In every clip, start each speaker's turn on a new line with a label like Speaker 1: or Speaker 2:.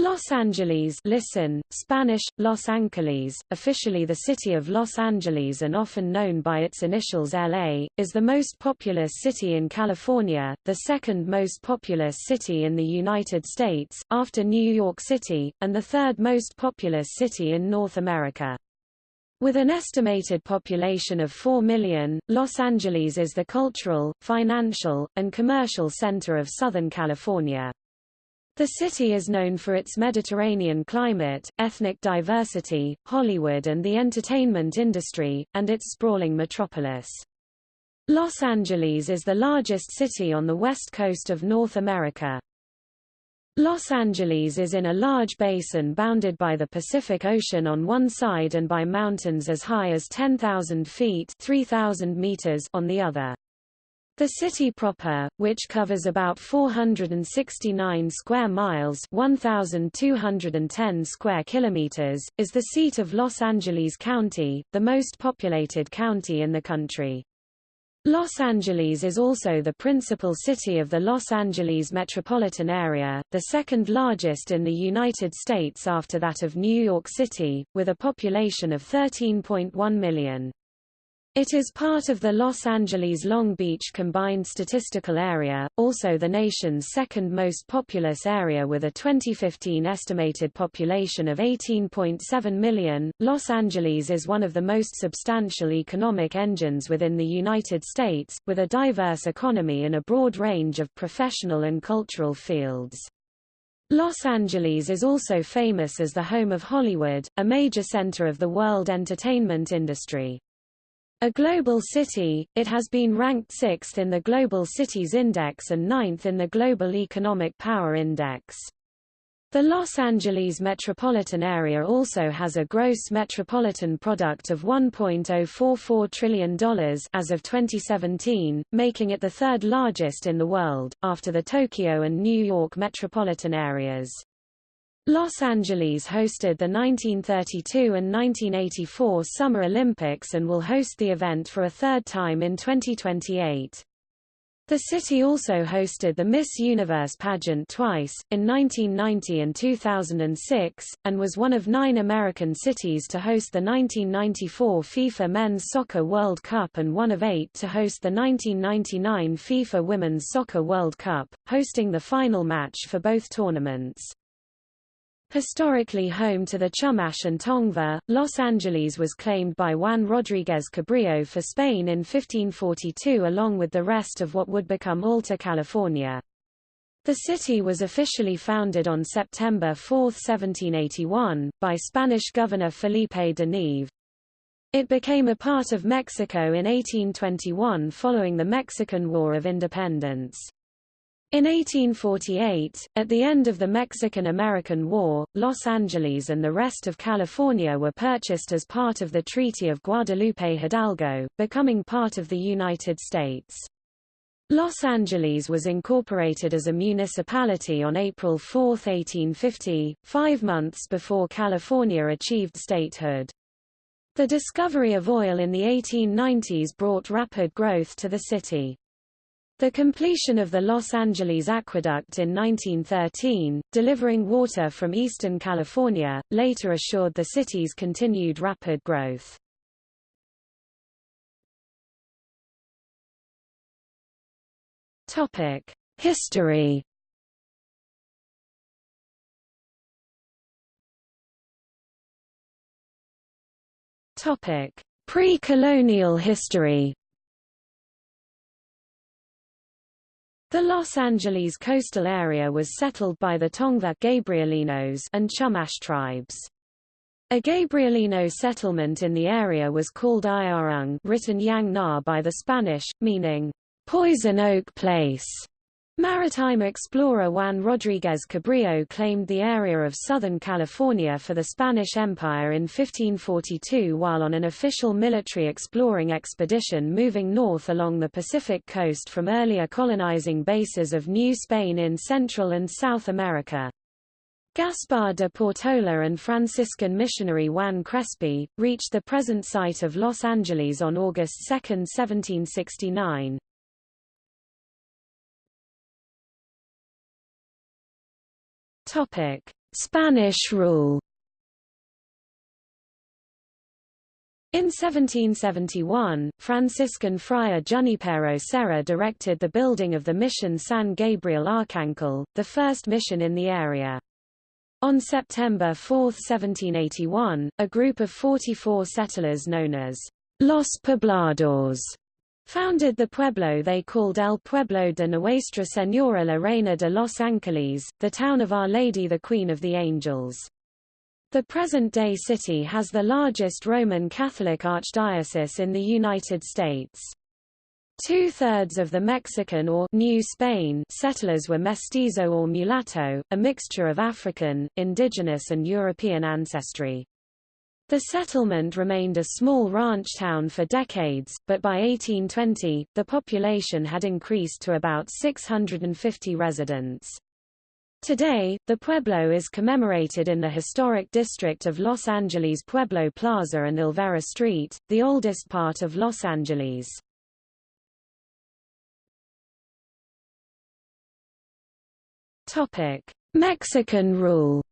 Speaker 1: Los Angeles listen, Spanish, Los Angeles, officially the city of Los Angeles and often known by its initials LA, is the most populous city in California, the second most populous city in the United States, after New York City, and the third most populous city in North America. With an estimated population of 4 million, Los Angeles is the cultural, financial, and commercial center of Southern California. The city is known for its Mediterranean climate, ethnic diversity, Hollywood and the entertainment industry, and its sprawling metropolis. Los Angeles is the largest city on the west coast of North America. Los Angeles is in a large basin bounded by the Pacific Ocean on one side and by mountains as high as 10,000 feet 3,000 meters on the other. The city proper, which covers about 469 square miles 1,210 square kilometers, is the seat of Los Angeles County, the most populated county in the country. Los Angeles is also the principal city of the Los Angeles metropolitan area, the second largest in the United States after that of New York City, with a population of 13.1 million. It is part of the Los Angeles-Long Beach Combined Statistical Area, also the nation's second most populous area with a 2015 estimated population of 18.7 million. Los Angeles is one of the most substantial economic engines within the United States, with a diverse economy in a broad range of professional and cultural fields. Los Angeles is also famous as the home of Hollywood, a major center of the world entertainment industry. A global city, it has been ranked sixth in the Global Cities Index and ninth in the Global Economic Power Index. The Los Angeles metropolitan area also has a gross metropolitan product of $1.044 trillion as of 2017, making it the third largest in the world, after the Tokyo and New York metropolitan areas. Los Angeles hosted the 1932 and 1984 Summer Olympics and will host the event for a third time in 2028. The city also hosted the Miss Universe pageant twice, in 1990 and 2006, and was one of nine American cities to host the 1994 FIFA Men's Soccer World Cup and one of eight to host the 1999 FIFA Women's Soccer World Cup, hosting the final match for both tournaments. Historically home to the Chumash and Tongva, Los Angeles was claimed by Juan Rodríguez Cabrillo for Spain in 1542 along with the rest of what would become Alta California. The city was officially founded on September 4, 1781, by Spanish governor Felipe de Neve. It became a part of Mexico in 1821 following the Mexican War of Independence. In 1848, at the end of the Mexican–American War, Los Angeles and the rest of California were purchased as part of the Treaty of Guadalupe Hidalgo, becoming part of the United States. Los Angeles was incorporated as a municipality on April 4, 1850, five months before California achieved statehood. The discovery of oil in the 1890s brought rapid growth to the city. The completion of the Los Angeles Aqueduct in 1913, delivering water from eastern California, later assured the city's continued rapid growth. History Pre-colonial history The Los Angeles coastal area was settled by the Tongva Gabrielinos and Chumash tribes. A Gabrielino settlement in the area was called Ayarung written Yang Na by the Spanish, meaning, poison oak place. Maritime explorer Juan Rodríguez Cabrillo claimed the area of Southern California for the Spanish Empire in 1542 while on an official military exploring expedition moving north along the Pacific coast from earlier colonizing bases of New Spain in Central and South America. Gaspar de Portola and Franciscan missionary Juan Crespi, reached the present site of Los Angeles on August 2, 1769. Topic: Spanish rule In 1771, Franciscan friar Junipero Serra directed the building of the mission San Gabriel Arcángel, the first mission in the area. On September 4, 1781, a group of 44 settlers known as Los Pobladores founded the pueblo they called El Pueblo de Nuestra Señora la Reina de los Ángeles, the town of Our Lady the Queen of the Angels. The present-day city has the largest Roman Catholic archdiocese in the United States. Two-thirds of the Mexican or New Spain settlers were mestizo or mulatto, a mixture of African, indigenous and European ancestry. The settlement remained a small ranch town for decades, but by 1820, the population had increased to about 650 residents. Today, the pueblo is commemorated in the historic district of Los Angeles Pueblo Plaza and Olvera Street, the oldest part of Los Angeles. Mexican rule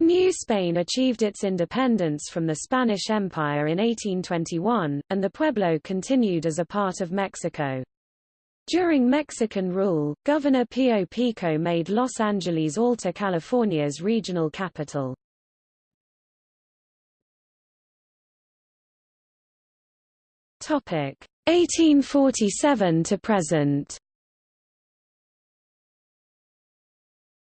Speaker 1: New Spain achieved its independence from the Spanish Empire in 1821, and the pueblo continued as a part of Mexico. During Mexican rule, Governor Pío Pico made Los Angeles Alta California's regional capital. Topic 1847 to present.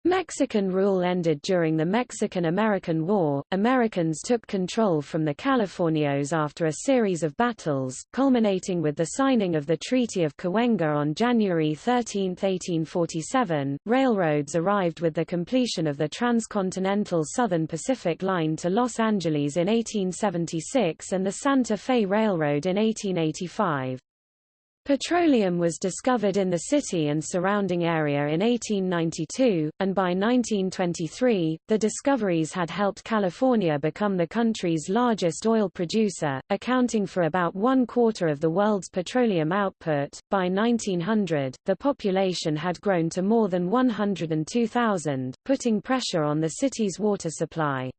Speaker 1: Mexican rule ended during the Mexican-American War. Americans took control from the Californios after a series of battles, culminating with the signing of the Treaty of Cahuenga on January 13, 1847. Railroads arrived with the completion of the transcontinental Southern Pacific Line to Los Angeles in 1876 and the Santa Fe Railroad in 1885. Petroleum was discovered in the city and surrounding area in 1892, and by 1923, the discoveries had helped California become the country's largest oil producer, accounting for about one quarter of the world's petroleum output. By 1900, the population had grown to more than 102,000, putting pressure on the city's water supply.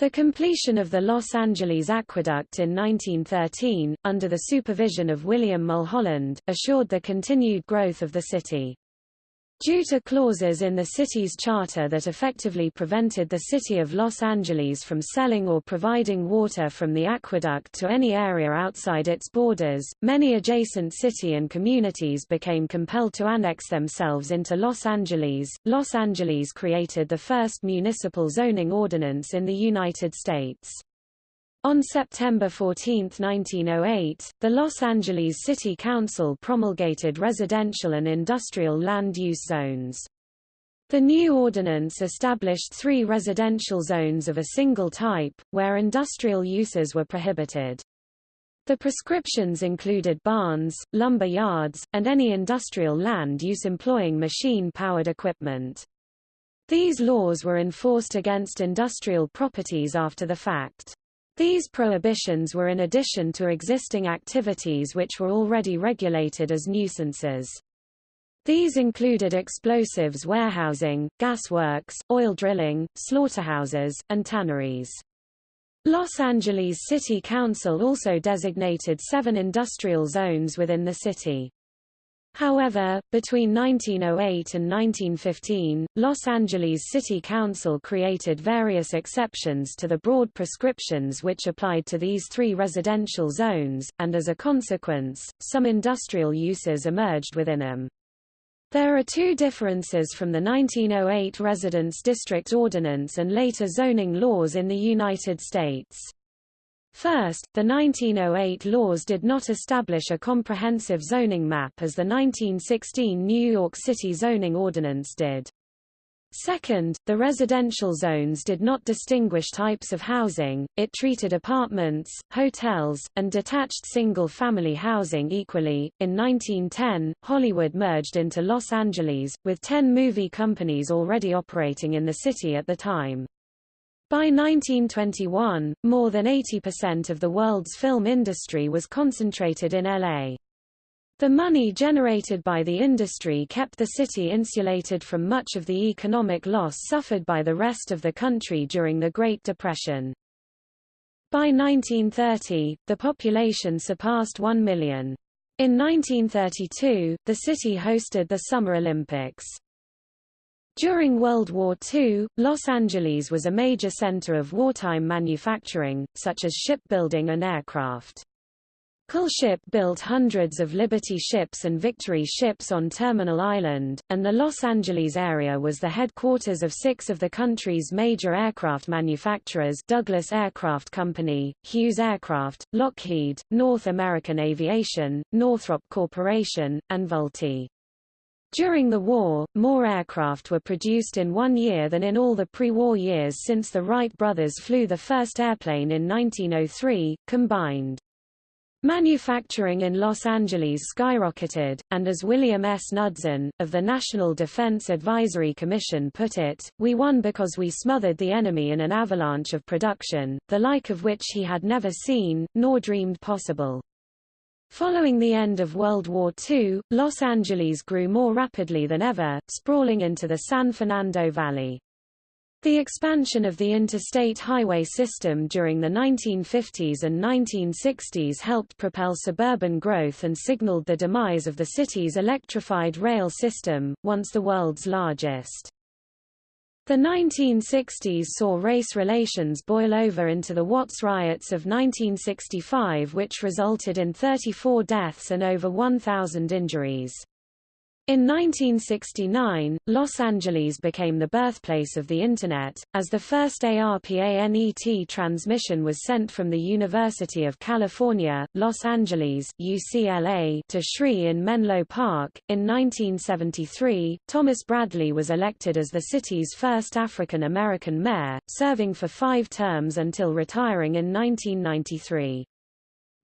Speaker 1: The completion of the Los Angeles Aqueduct in 1913, under the supervision of William Mulholland, assured the continued growth of the city. Due to clauses in the city's charter that effectively prevented the city of Los Angeles from selling or providing water from the aqueduct to any area outside its borders, many adjacent city and communities became compelled to annex themselves into Los Angeles. Los Angeles created the first municipal zoning ordinance in the United States. On September 14, 1908, the Los Angeles City Council promulgated residential and industrial land use zones. The new ordinance established three residential zones of a single type, where industrial uses were prohibited. The prescriptions included barns, lumber yards, and any industrial land use employing machine-powered equipment. These laws were enforced against industrial properties after the fact. These prohibitions were in addition to existing activities which were already regulated as nuisances. These included explosives warehousing, gasworks, oil drilling, slaughterhouses, and tanneries. Los Angeles City Council also designated seven industrial zones within the city. However, between 1908 and 1915, Los Angeles City Council created various exceptions to the broad prescriptions which applied to these three residential zones, and as a consequence, some industrial uses emerged within them. There are two differences from the 1908 Residence District Ordinance and later zoning laws in the United States. First, the 1908 laws did not establish a comprehensive zoning map as the 1916 New York City zoning ordinance did. Second, the residential zones did not distinguish types of housing, it treated apartments, hotels, and detached single-family housing equally. In 1910, Hollywood merged into Los Angeles, with ten movie companies already operating in the city at the time. By 1921, more than 80% of the world's film industry was concentrated in LA. The money generated by the industry kept the city insulated from much of the economic loss suffered by the rest of the country during the Great Depression. By 1930, the population surpassed 1 million. In 1932, the city hosted the Summer Olympics. During World War II, Los Angeles was a major center of wartime manufacturing, such as shipbuilding and aircraft. Ship built hundreds of Liberty ships and Victory ships on Terminal Island, and the Los Angeles area was the headquarters of six of the country's major aircraft manufacturers Douglas Aircraft Company, Hughes Aircraft, Lockheed, North American Aviation, Northrop Corporation, and Vultee. During the war, more aircraft were produced in one year than in all the pre-war years since the Wright brothers flew the first airplane in 1903, combined. Manufacturing in Los Angeles skyrocketed, and as William S. Knudsen, of the National Defense Advisory Commission put it, we won because we smothered the enemy in an avalanche of production, the like of which he had never seen, nor dreamed possible. Following the end of World War II, Los Angeles grew more rapidly than ever, sprawling into the San Fernando Valley. The expansion of the interstate highway system during the 1950s and 1960s helped propel suburban growth and signaled the demise of the city's electrified rail system, once the world's largest. The 1960s saw race relations boil over into the Watts riots of 1965 which resulted in 34 deaths and over 1,000 injuries. In 1969, Los Angeles became the birthplace of the Internet, as the first ARPANET transmission was sent from the University of California, Los Angeles UCLA to SRI in Menlo Park. In 1973, Thomas Bradley was elected as the city's first African American mayor, serving for five terms until retiring in 1993.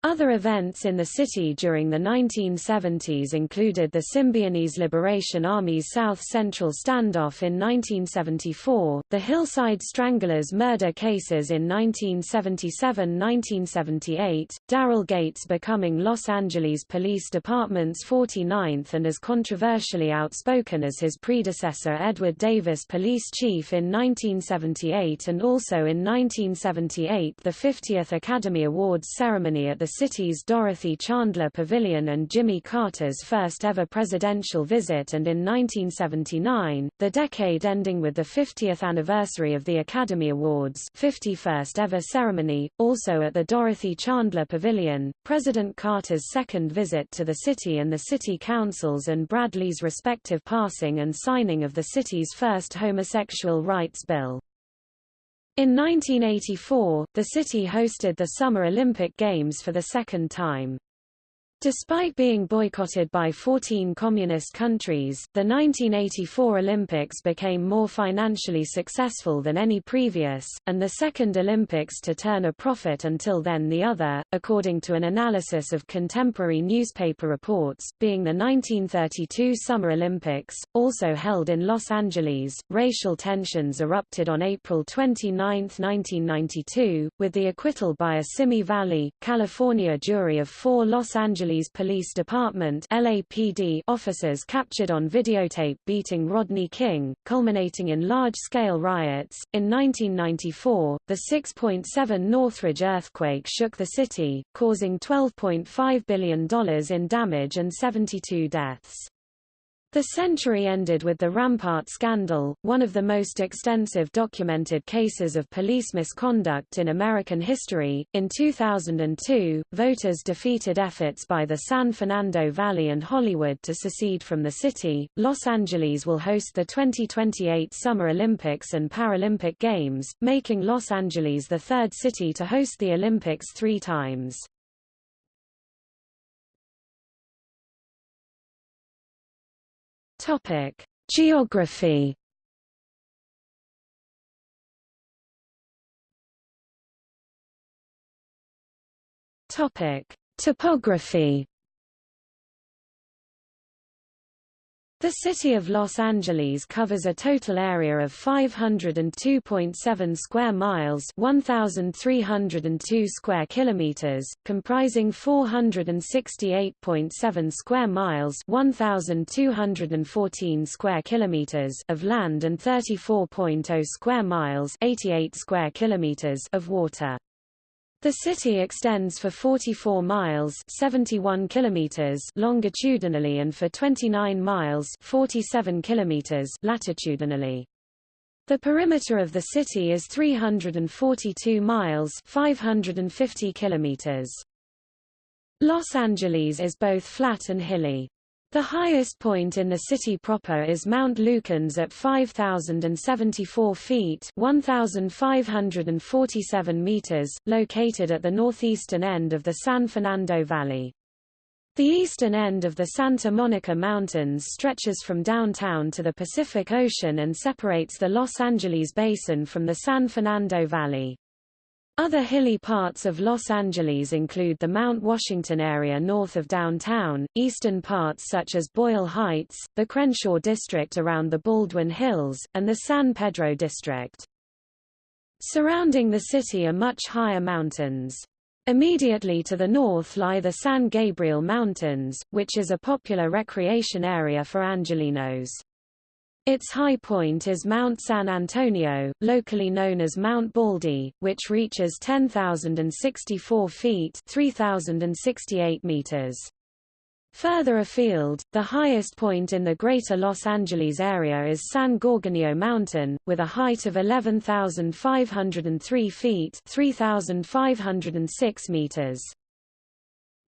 Speaker 1: Other events in the city during the 1970s included the Symbionese Liberation Army's South Central standoff in 1974, the Hillside Stranglers murder cases in 1977–1978, Daryl Gates becoming Los Angeles Police Department's 49th and as controversially outspoken as his predecessor Edward Davis police chief in 1978 and also in 1978 the 50th Academy Awards ceremony at the city's Dorothy Chandler Pavilion and Jimmy Carter's first ever presidential visit and in 1979, the decade ending with the 50th anniversary of the Academy Awards 51st ever ceremony, also at the Dorothy Chandler Pavilion, President Carter's second visit to the city and the city councils and Bradley's respective passing and signing of the city's first homosexual rights bill. In 1984, the city hosted the Summer Olympic Games for the second time. Despite being boycotted by 14 communist countries, the 1984 Olympics became more financially successful than any previous, and the second Olympics to turn a profit until then the other, according to an analysis of contemporary newspaper reports, being the 1932 Summer Olympics, also held in Los Angeles. Racial tensions erupted on April 29, 1992, with the acquittal by a Simi Valley, California jury of four Los Angeles Angeles Police Department LAPD officers captured on videotape beating Rodney King, culminating in large-scale riots. In 1994, the 6.7 Northridge earthquake shook the city, causing $12.5 billion in damage and 72 deaths. The century ended with the Rampart scandal, one of the most extensive documented cases of police misconduct in American history. In 2002, voters defeated efforts by the San Fernando Valley and Hollywood to secede from the city. Los Angeles will host the 2028 Summer Olympics and Paralympic Games, making Los Angeles the third city to host the Olympics three times. Topic: Geography. Topic: Topography. The city of Los Angeles covers a total area of 502.7 square miles, 1302 square kilometers, comprising 468.7 square miles, 1214 square kilometers of land and 34.0 square miles, 88 square kilometers of water. The city extends for 44 miles 71 kilometers longitudinally and for 29 miles 47 kilometers latitudinally. The perimeter of the city is 342 miles 550 kilometers. Los Angeles is both flat and hilly. The highest point in the city proper is Mount Lukens at 5,074 feet 1,547 meters, located at the northeastern end of the San Fernando Valley. The eastern end of the Santa Monica Mountains stretches from downtown to the Pacific Ocean and separates the Los Angeles Basin from the San Fernando Valley. Other hilly parts of Los Angeles include the Mount Washington area north of downtown, eastern parts such as Boyle Heights, the Crenshaw district around the Baldwin Hills, and the San Pedro district. Surrounding the city are much higher mountains. Immediately to the north lie the San Gabriel Mountains, which is a popular recreation area for Angelenos. Its high point is Mount San Antonio, locally known as Mount Baldy, which reaches 10,064 feet 3,068 meters. Further afield, the highest point in the greater Los Angeles area is San Gorgonio Mountain, with a height of 11,503 feet 3,506 meters.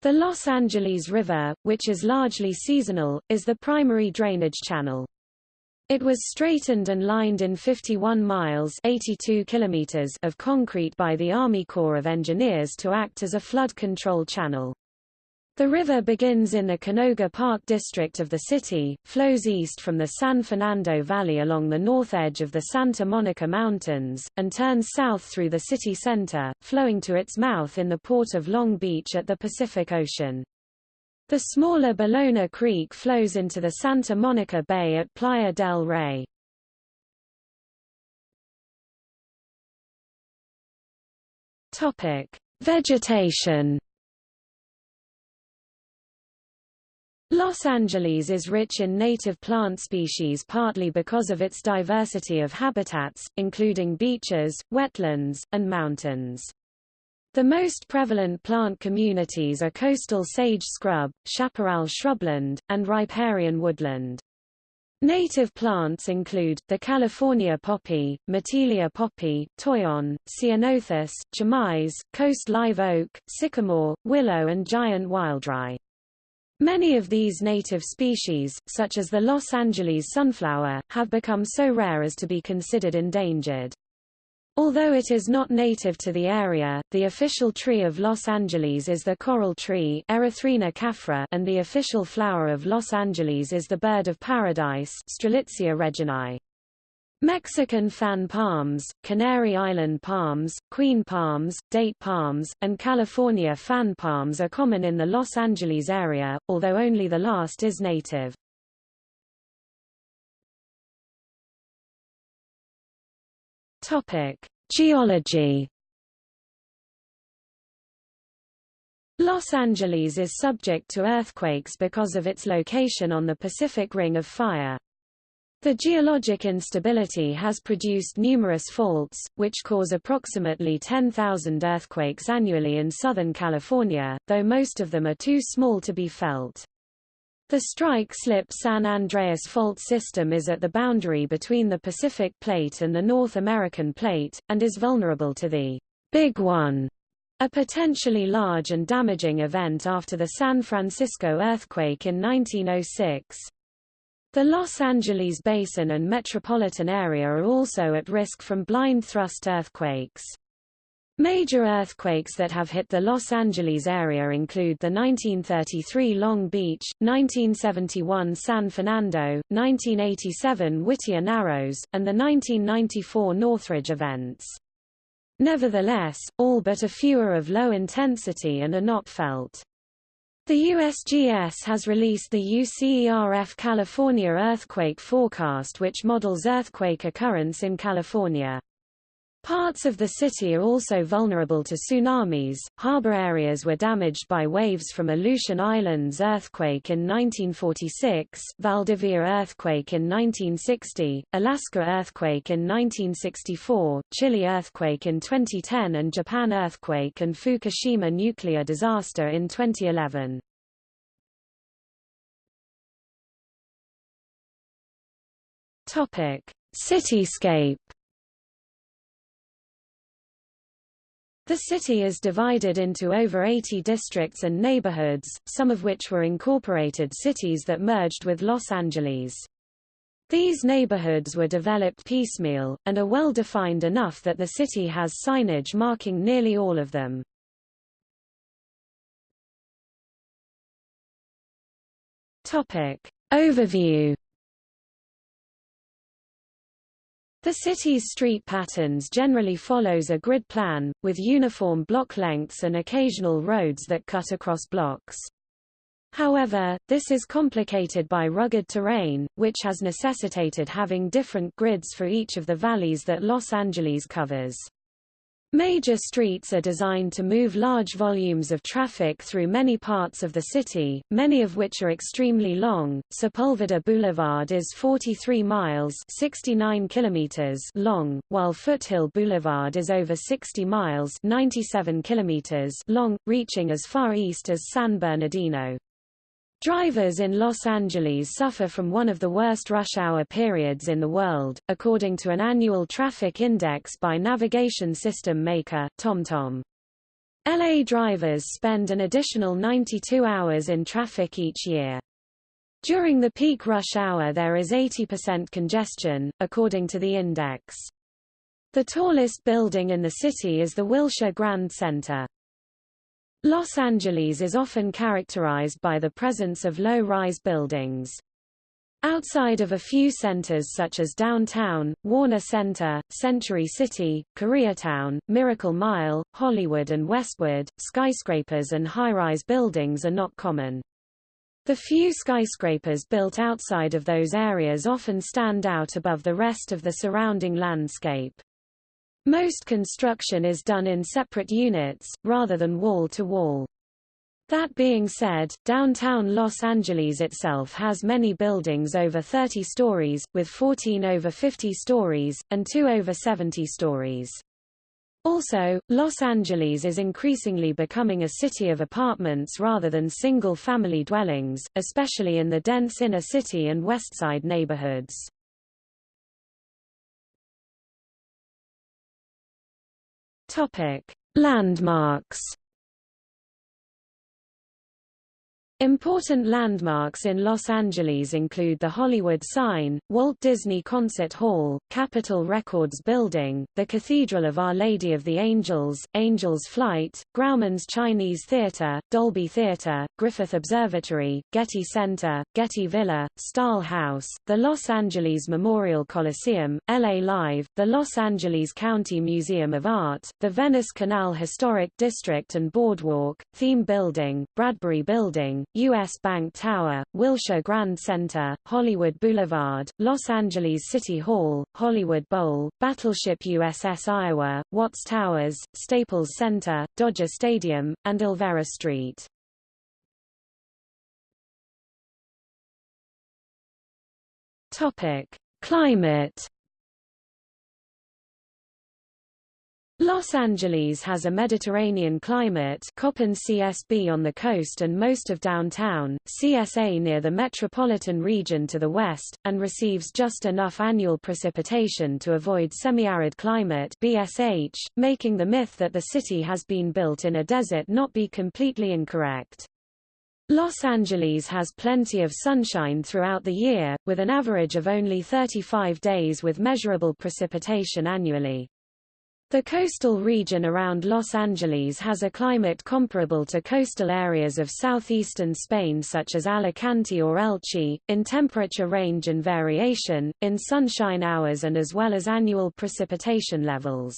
Speaker 1: The Los Angeles River, which is largely seasonal, is the primary drainage channel. It was straightened and lined in 51 miles 82 kilometers of concrete by the Army Corps of Engineers to act as a flood control channel. The river begins in the Canoga Park district of the city, flows east from the San Fernando Valley along the north edge of the Santa Monica Mountains, and turns south through the city center, flowing to its mouth in the port of Long Beach at the Pacific Ocean. The smaller Ballona Creek flows into the Santa Monica Bay at Playa del Rey. Topic: Vegetation. Los Angeles is rich in native plant species partly because of its diversity of habitats, including beaches, wetlands, and mountains. The most prevalent plant communities are coastal sage scrub, chaparral shrubland, and riparian woodland. Native plants include, the California poppy, Matilija poppy, toyon, ceanothus, chamise, coast live oak, sycamore, willow and giant wildrye. Many of these native species, such as the Los Angeles sunflower, have become so rare as to be considered endangered. Although it is not native to the area, the official tree of Los Angeles is the coral tree Erythrina caffra and the official flower of Los Angeles is the bird of paradise Strelitzia reginae. Mexican fan palms, Canary Island palms, queen palms, date palms, and California fan palms are common in the Los Angeles area, although only the last is native. Topic: Geology. Los Angeles is subject to earthquakes because of its location on the Pacific Ring of Fire. The geologic instability has produced numerous faults, which cause approximately 10,000 earthquakes annually in Southern California, though most of them are too small to be felt. The strike-slip San Andreas Fault System is at the boundary between the Pacific Plate and the North American Plate, and is vulnerable to the Big One, a potentially large and damaging event after the San Francisco earthquake in 1906. The Los Angeles Basin and metropolitan area are also at risk from blind thrust earthquakes. Major earthquakes that have hit the Los Angeles area include the 1933 Long Beach, 1971 San Fernando, 1987 Whittier Narrows, and the 1994 Northridge events. Nevertheless, all but a few are of low intensity and are not felt. The USGS has released the UCERF California Earthquake Forecast which models earthquake occurrence in California. Parts of the city are also vulnerable to tsunamis. Harbor areas were damaged by waves from Aleutian Islands earthquake in 1946, Valdivia earthquake in 1960, Alaska earthquake in 1964, Chile earthquake in 2010 and Japan earthquake and Fukushima nuclear disaster in 2011. Topic: Cityscape The city is divided into over 80 districts and neighborhoods, some of which were incorporated cities that merged with Los Angeles. These neighborhoods were developed piecemeal, and are well defined enough that the city has signage marking nearly all of them. Topic. Overview The city's street patterns generally follows a grid plan, with uniform block lengths and occasional roads that cut across blocks. However, this is complicated by rugged terrain, which has necessitated having different grids for each of the valleys that Los Angeles covers. Major streets are designed to move large volumes of traffic through many parts of the city, many of which are extremely long. Sepulveda Boulevard is 43 miles 69 kilometers long, while Foothill Boulevard is over 60 miles 97 kilometers long, reaching as far east as San Bernardino. Drivers in Los Angeles suffer from one of the worst rush hour periods in the world, according to an annual traffic index by navigation system maker, TomTom. LA drivers spend an additional 92 hours in traffic each year. During the peak rush hour there is 80% congestion, according to the index. The tallest building in the city is the Wilshire Grand Center. Los Angeles is often characterized by the presence of low-rise buildings. Outside of a few centers such as downtown, Warner Center, Century City, Koreatown, Miracle Mile, Hollywood and Westwood, skyscrapers and high-rise buildings are not common. The few skyscrapers built outside of those areas often stand out above the rest of the surrounding landscape. Most construction is done in separate units, rather than wall-to-wall. That being said, downtown Los Angeles itself has many buildings over 30 stories, with 14 over 50 stories, and 2 over 70 stories. Also, Los Angeles is increasingly becoming a city of apartments rather than single-family dwellings, especially in the dense inner city and westside neighborhoods. Topic: Landmarks Important landmarks in Los Angeles include the Hollywood Sign, Walt Disney Concert Hall, Capitol Records Building, the Cathedral of Our Lady of the Angels, Angels Flight, Grauman's Chinese Theater, Dolby Theater, Griffith Observatory, Getty Center, Getty Villa, Stahl House, the Los Angeles Memorial Coliseum, LA Live, the Los Angeles County Museum of Art, the Venice Canal Historic District and Boardwalk, Theme Building, Bradbury Building, U.S. Bank Tower, Wilshire Grand Center, Hollywood Boulevard, Los Angeles City Hall, Hollywood Bowl, Battleship USS Iowa, Watts Towers, Staples Center, Dodger Stadium, and Olvera Street. Topic: Climate Los Angeles has a Mediterranean climate Köppen CSB on the coast and most of downtown, CSA near the metropolitan region to the west, and receives just enough annual precipitation to avoid semi-arid climate BSH, making the myth that the city has been built in a desert not be completely incorrect. Los Angeles has plenty of sunshine throughout the year, with an average of only 35 days with measurable precipitation annually. The coastal region around Los Angeles has a climate comparable to coastal areas of southeastern Spain such as Alicante or Elche, in temperature range and variation, in sunshine hours and as well as annual precipitation levels.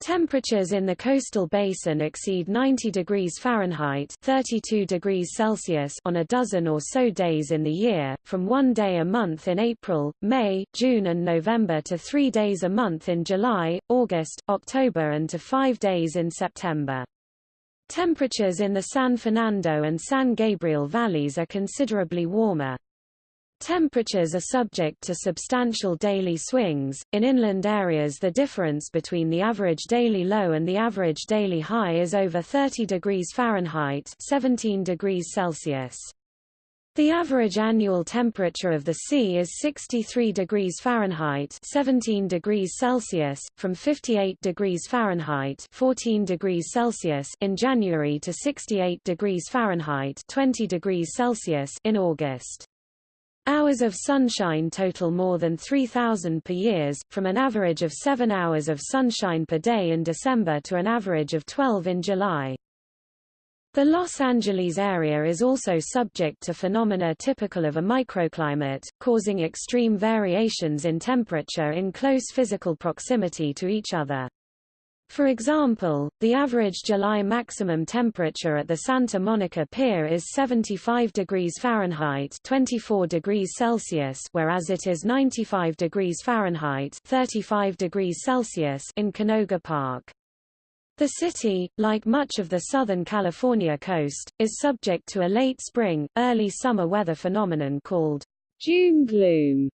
Speaker 1: Temperatures in the coastal basin exceed 90 degrees Fahrenheit 32 degrees Celsius on a dozen or so days in the year, from one day a month in April, May, June and November to three days a month in July, August, October and to five days in September. Temperatures in the San Fernando and San Gabriel valleys are considerably warmer. Temperatures are subject to substantial daily swings. In inland areas, the difference between the average daily low and the average daily high is over 30 degrees Fahrenheit, 17 degrees Celsius. The average annual temperature of the sea is 63 degrees Fahrenheit 17 degrees Celsius, from 58 degrees Fahrenheit 14 degrees Celsius in January to 68 degrees Fahrenheit 20 degrees Celsius in August. Hours of sunshine total more than 3,000 per years, from an average of 7 hours of sunshine per day in December to an average of 12 in July. The Los Angeles area is also subject to phenomena typical of a microclimate, causing extreme variations in temperature in close physical proximity to each other. For example, the average July maximum temperature at the Santa Monica Pier is 75 degrees Fahrenheit 24 degrees Celsius whereas it is 95 degrees Fahrenheit 35 degrees Celsius in Canoga Park. The city, like much of the Southern California coast, is subject to a late spring, early summer weather phenomenon called June gloom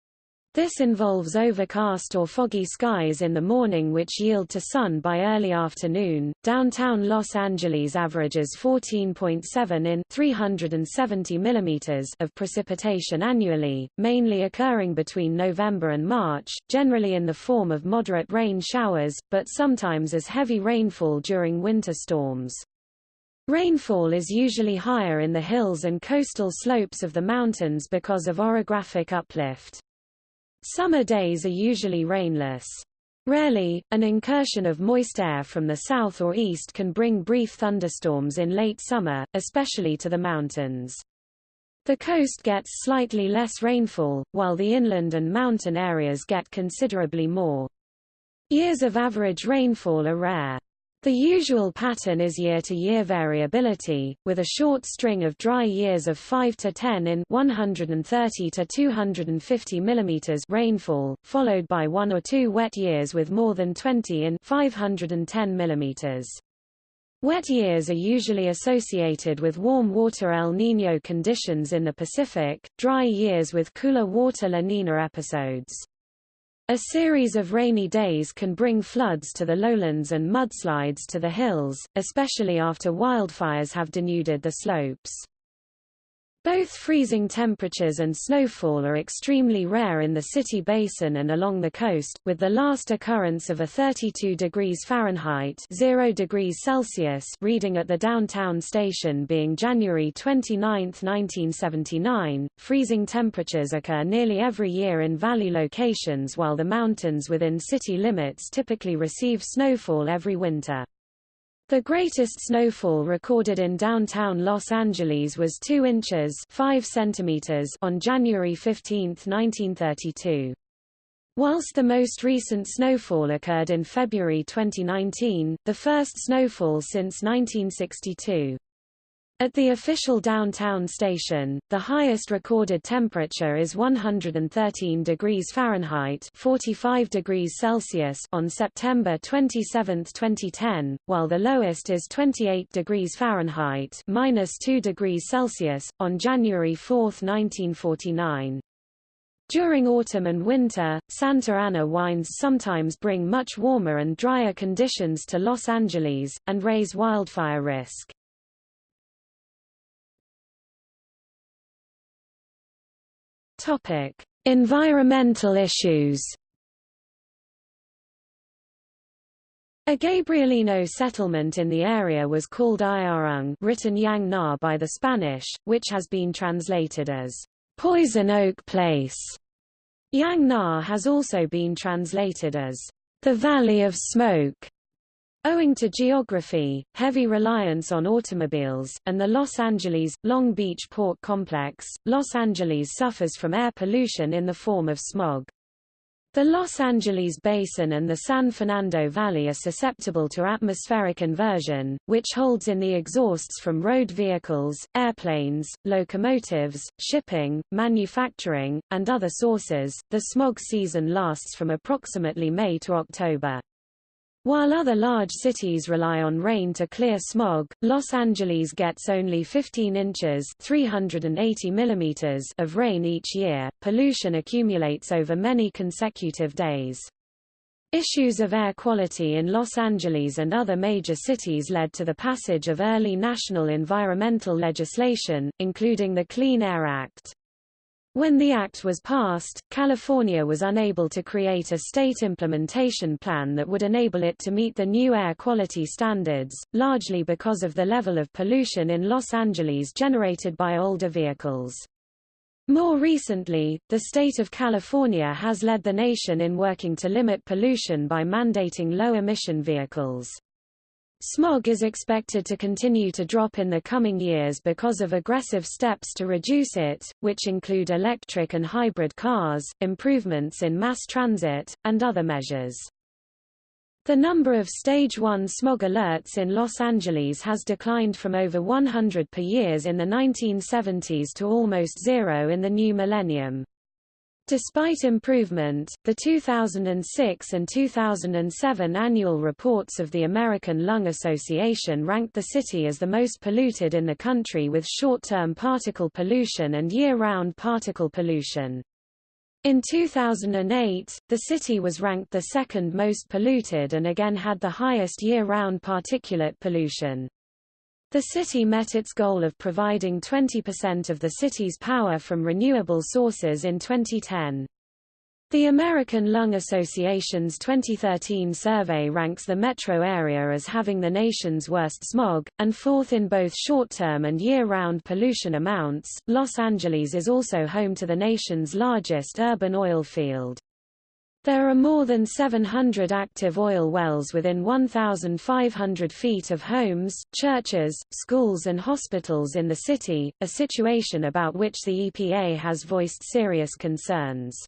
Speaker 1: this involves overcast or foggy skies in the morning which yield to sun by early afternoon. Downtown Los Angeles averages 14.7 in 370 mm of precipitation annually, mainly occurring between November and March, generally in the form of moderate rain showers, but sometimes as heavy rainfall during winter storms. Rainfall is usually higher in the hills and coastal slopes of the mountains because of orographic uplift. Summer days are usually rainless. Rarely, an incursion of moist air from the south or east can bring brief thunderstorms in late summer, especially to the mountains. The coast gets slightly less rainfall, while the inland and mountain areas get considerably more. Years of average rainfall are rare. The usual pattern is year-to-year -year variability, with a short string of dry years of 5 to 10 in 130 to 250 mm rainfall, followed by one or two wet years with more than 20 in 510 mm. Wet years are usually associated with warm water El Niño conditions in the Pacific, dry years with cooler water La Nina episodes. A series of rainy days can bring floods to the lowlands and mudslides to the hills, especially after wildfires have denuded the slopes. Both freezing temperatures and snowfall are extremely rare in the city basin and along the coast, with the last occurrence of a 32 degrees Fahrenheit 0 degrees Celsius reading at the downtown station being January 29, 1979. Freezing temperatures occur nearly every year in valley locations while the mountains within city limits typically receive snowfall every winter. The greatest snowfall recorded in downtown Los Angeles was 2 inches 5 centimeters on January 15, 1932. Whilst the most recent snowfall occurred in February 2019, the first snowfall since 1962. At the official downtown station, the highest recorded temperature is 113 degrees Fahrenheit 45 degrees Celsius on September 27, 2010, while the lowest is 28 degrees Fahrenheit minus 2 degrees Celsius, on January 4, 1949. During autumn and winter, Santa Ana winds sometimes bring much warmer and drier conditions to Los Angeles, and raise wildfire risk.
Speaker 2: Topic: Environmental issues.
Speaker 1: A Gabrielino settlement in the area was called Ayarung written Yang Na by the Spanish, which has been translated as Poison Oak Place. Yang Na has also been translated as the Valley of Smoke. Owing to geography, heavy reliance on automobiles, and the Los Angeles, Long Beach port complex, Los Angeles suffers from air pollution in the form of smog. The Los Angeles Basin and the San Fernando Valley are susceptible to atmospheric inversion, which holds in the exhausts from road vehicles, airplanes, locomotives, shipping, manufacturing, and other sources. The smog season lasts from approximately May to October. While other large cities rely on rain to clear smog, Los Angeles gets only 15 inches 380 millimeters of rain each year. Pollution accumulates over many consecutive days. Issues of air quality in Los Angeles and other major cities led to the passage of early national environmental legislation, including the Clean Air Act. When the act was passed, California was unable to create a state implementation plan that would enable it to meet the new air quality standards, largely because of the level of pollution in Los Angeles generated by older vehicles. More recently, the state of California has led the nation in working to limit pollution by mandating low-emission vehicles. Smog is expected to continue to drop in the coming years because of aggressive steps to reduce it, which include electric and hybrid cars, improvements in mass transit, and other measures. The number of Stage 1 smog alerts in Los Angeles has declined from over 100 per year in the 1970s to almost zero in the new millennium. Despite improvement, the 2006 and 2007 annual reports of the American Lung Association ranked the city as the most polluted in the country with short-term particle pollution and year-round particle pollution. In 2008, the city was ranked the second most polluted and again had the highest year-round particulate pollution. The city met its goal of providing 20% of the city's power from renewable sources in 2010. The American Lung Association's 2013 survey ranks the metro area as having the nation's worst smog, and fourth in both short-term and year-round pollution amounts. Los Angeles is also home to the nation's largest urban oil field. There are more than 700 active oil wells within 1,500 feet of homes, churches, schools and hospitals in the city, a situation about which the EPA has voiced serious concerns.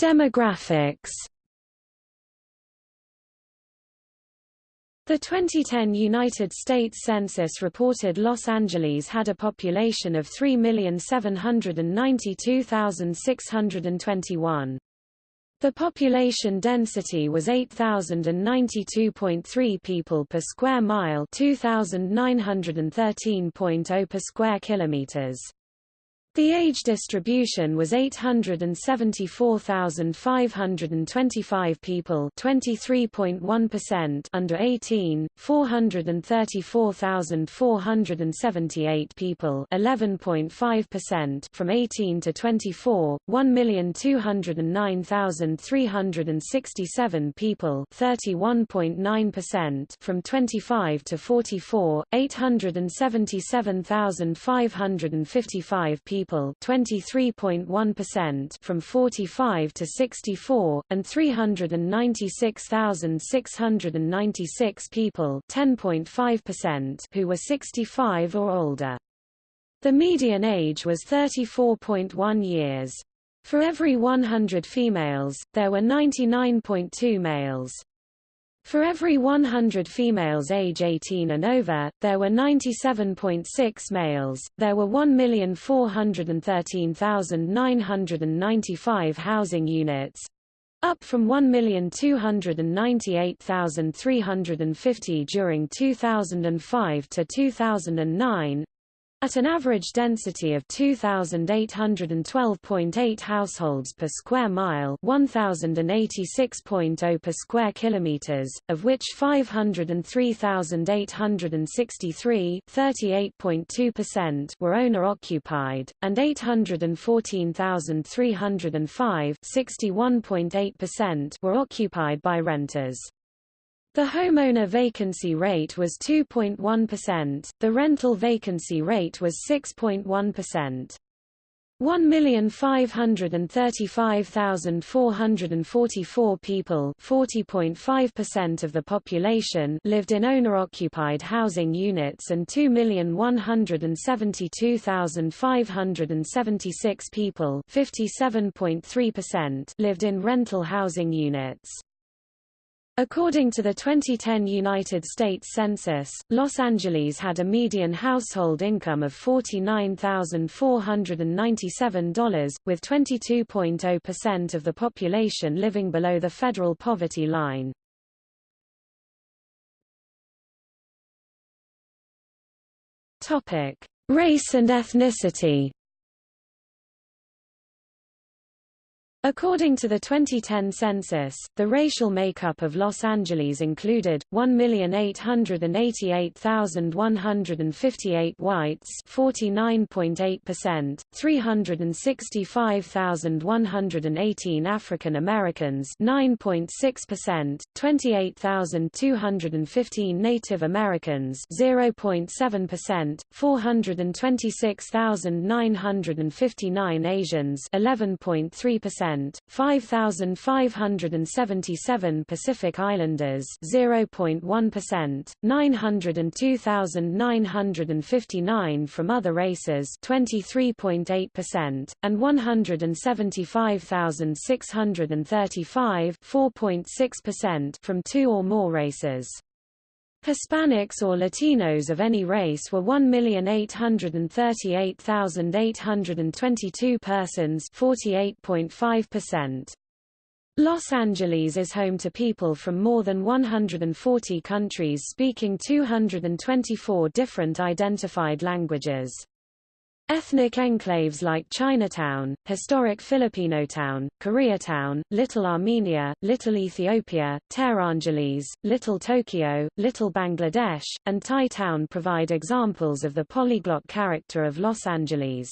Speaker 1: Demographics The 2010 United States Census reported Los Angeles had a population of 3,792,621. The population density was 8,092.3 people per square mile 2,913.0 per square kilometers. The age distribution was 874,525 people 23.1% under 18, 434,478 people 11.5% from 18 to 24, 1,209,367 people 31.9% from 25 to 44, 877,555 people people 23.1% from 45 to 64, and 396,696 people 10.5% who were 65 or older. The median age was 34.1 years. For every 100 females, there were 99.2 males. For every 100 females age 18 and over, there were 97.6 males. There were 1,413,995 housing units, up from 1,298,350 during 2005 to 2009, at an average density of 2,812.8 households per square mile 1,086.0 per square kilometers, of which 503,863 were owner-occupied, and 814,305 were occupied by renters. The homeowner vacancy rate was 2.1%, the rental vacancy rate was 6.1%. 1,535,444 people 40.5% of the population lived in owner-occupied housing units and 2,172,576 people 57.3% lived in rental housing units. According to the 2010 United States Census, Los Angeles had a median household income of $49,497, with 22.0% of the population living below the federal poverty line. Race and ethnicity According to the 2010 census, the racial makeup of Los Angeles included 1,888,158 whites, 49.8%, 365,118 African Americans, 9.6%, 28,215 Native Americans, 0.7%, 426,959 Asians, 11.3% 5,577 Pacific Islanders 0.1%, 902,959 from other races 23.8%, and 175,635 4.6% from two or more races. Hispanics or Latinos of any race were 1,838,822 persons 48.5%. Los Angeles is home to people from more than 140 countries speaking 224 different identified languages. Ethnic enclaves like Chinatown, historic Filipino town, Koreatown, Little Armenia, Little Ethiopia, Tehrangeles, Little Tokyo, Little Bangladesh, and Thai Town provide examples of the polyglot character of Los Angeles.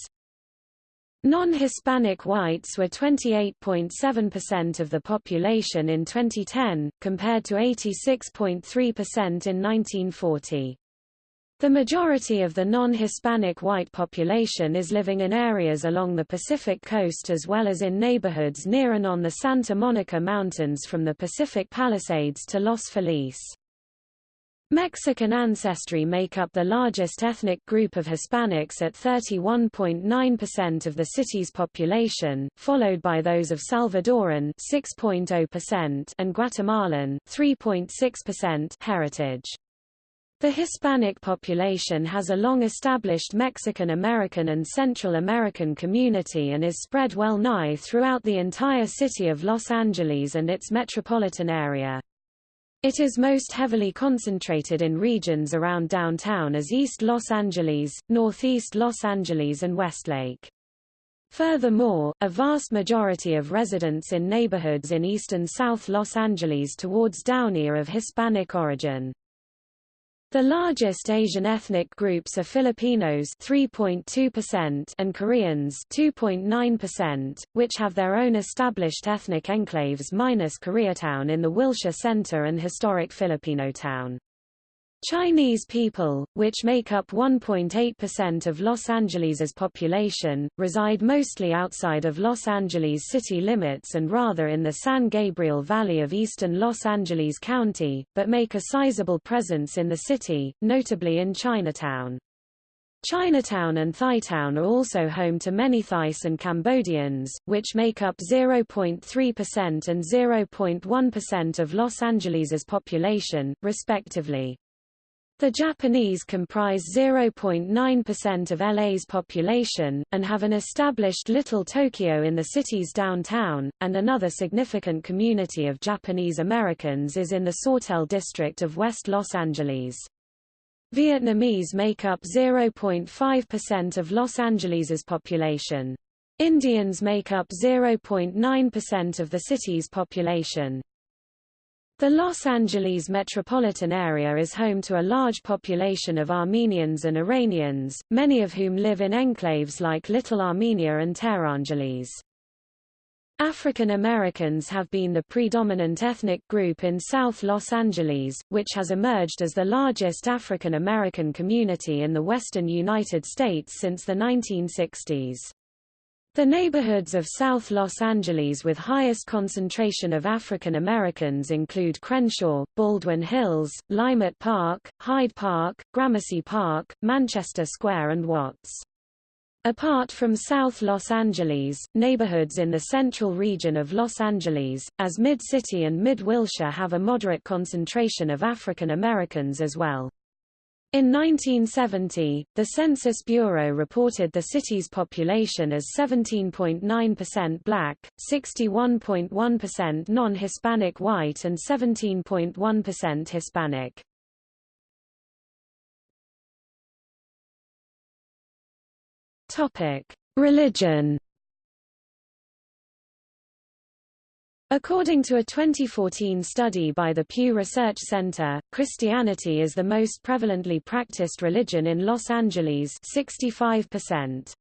Speaker 1: Non-Hispanic whites were 28.7% of the population in 2010, compared to 86.3% in 1940. The majority of the non-Hispanic white population is living in areas along the Pacific coast as well as in neighborhoods near and on the Santa Monica Mountains from the Pacific Palisades to Los Feliz. Mexican ancestry make up the largest ethnic group of Hispanics at 31.9% of the city's population, followed by those of Salvadoran 6.0% and Guatemalan 3.6% heritage. The Hispanic population has a long-established Mexican-American and Central American community and is spread well nigh throughout the entire city of Los Angeles and its metropolitan area. It is most heavily concentrated in regions around downtown as East Los Angeles, Northeast Los Angeles and Westlake. Furthermore, a vast majority of residents in neighborhoods in East and South Los Angeles towards Downey are of Hispanic origin. The largest Asian ethnic groups are Filipinos 3.2% and Koreans 2.9%, which have their own established ethnic enclaves minus Koreatown in the Wilshire Center and historic Filipino town. Chinese people, which make up 1.8% of Los Angeles's population, reside mostly outside of Los Angeles city limits and rather in the San Gabriel Valley of eastern Los Angeles County, but make a sizable presence in the city, notably in Chinatown. Chinatown and Thai-town are also home to many Thais and Cambodians, which make up 0.3% and 0.1% of Los Angeles's population, respectively. The Japanese comprise 0.9% of LA's population, and have an established Little Tokyo in the city's downtown, and another significant community of Japanese Americans is in the Sawtelle district of West Los Angeles. Vietnamese make up 0.5% of Los Angeles's population. Indians make up 0.9% of the city's population. The Los Angeles metropolitan area is home to a large population of Armenians and Iranians, many of whom live in enclaves like Little Armenia and Tehrangeles. African Americans have been the predominant ethnic group in South Los Angeles, which has emerged as the largest African American community in the western United States since the 1960s. The neighborhoods of South Los Angeles with highest concentration of African Americans include Crenshaw, Baldwin Hills, Leimert Park, Hyde Park, Gramercy Park, Manchester Square and Watts. Apart from South Los Angeles, neighborhoods in the central region of Los Angeles, as Mid-City and Mid-Wilshire have a moderate concentration of African Americans as well. In 1970, the Census Bureau reported the city's population as 17.9% black, 61.1% non-Hispanic white and 17.1% Hispanic. Topic: Religion According to a 2014 study by the Pew Research Center, Christianity is the most prevalently practiced religion in Los Angeles 65%.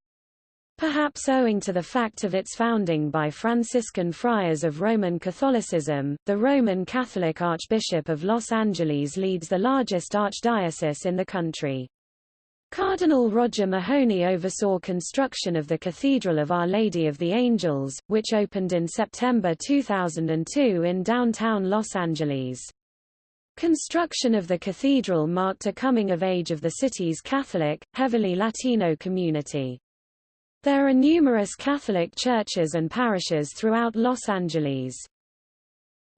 Speaker 1: Perhaps owing to the fact of its founding by Franciscan friars of Roman Catholicism, the Roman Catholic Archbishop of Los Angeles leads the largest archdiocese in the country. Cardinal Roger Mahony oversaw construction of the Cathedral of Our Lady of the Angels, which opened in September 2002 in downtown Los Angeles. Construction of the cathedral marked a coming of age of the city's Catholic, heavily Latino community. There are numerous Catholic churches and parishes throughout Los Angeles.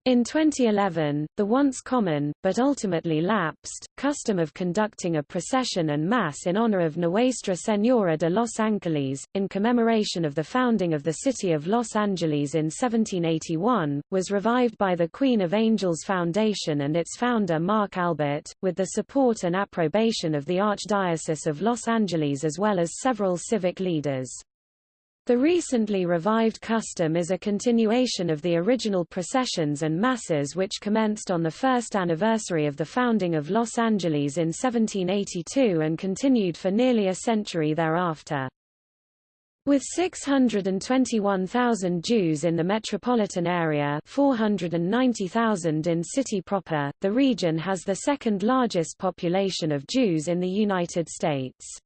Speaker 1: In 2011, the once common, but ultimately lapsed, custom of conducting a procession and mass in honor of Nuestra Señora de los Ángeles, in commemoration of the founding of the city of Los Angeles in 1781, was revived by the Queen of Angels Foundation and its founder Mark Albert, with the support and approbation of the Archdiocese of Los Angeles as well as several civic leaders. The recently revived custom is a continuation of the original processions and masses which commenced on the first anniversary of the founding of Los Angeles in 1782 and continued for nearly a century thereafter. With 621,000 Jews in the metropolitan area 490,000 in city proper, the region has the second largest population of Jews in the United States.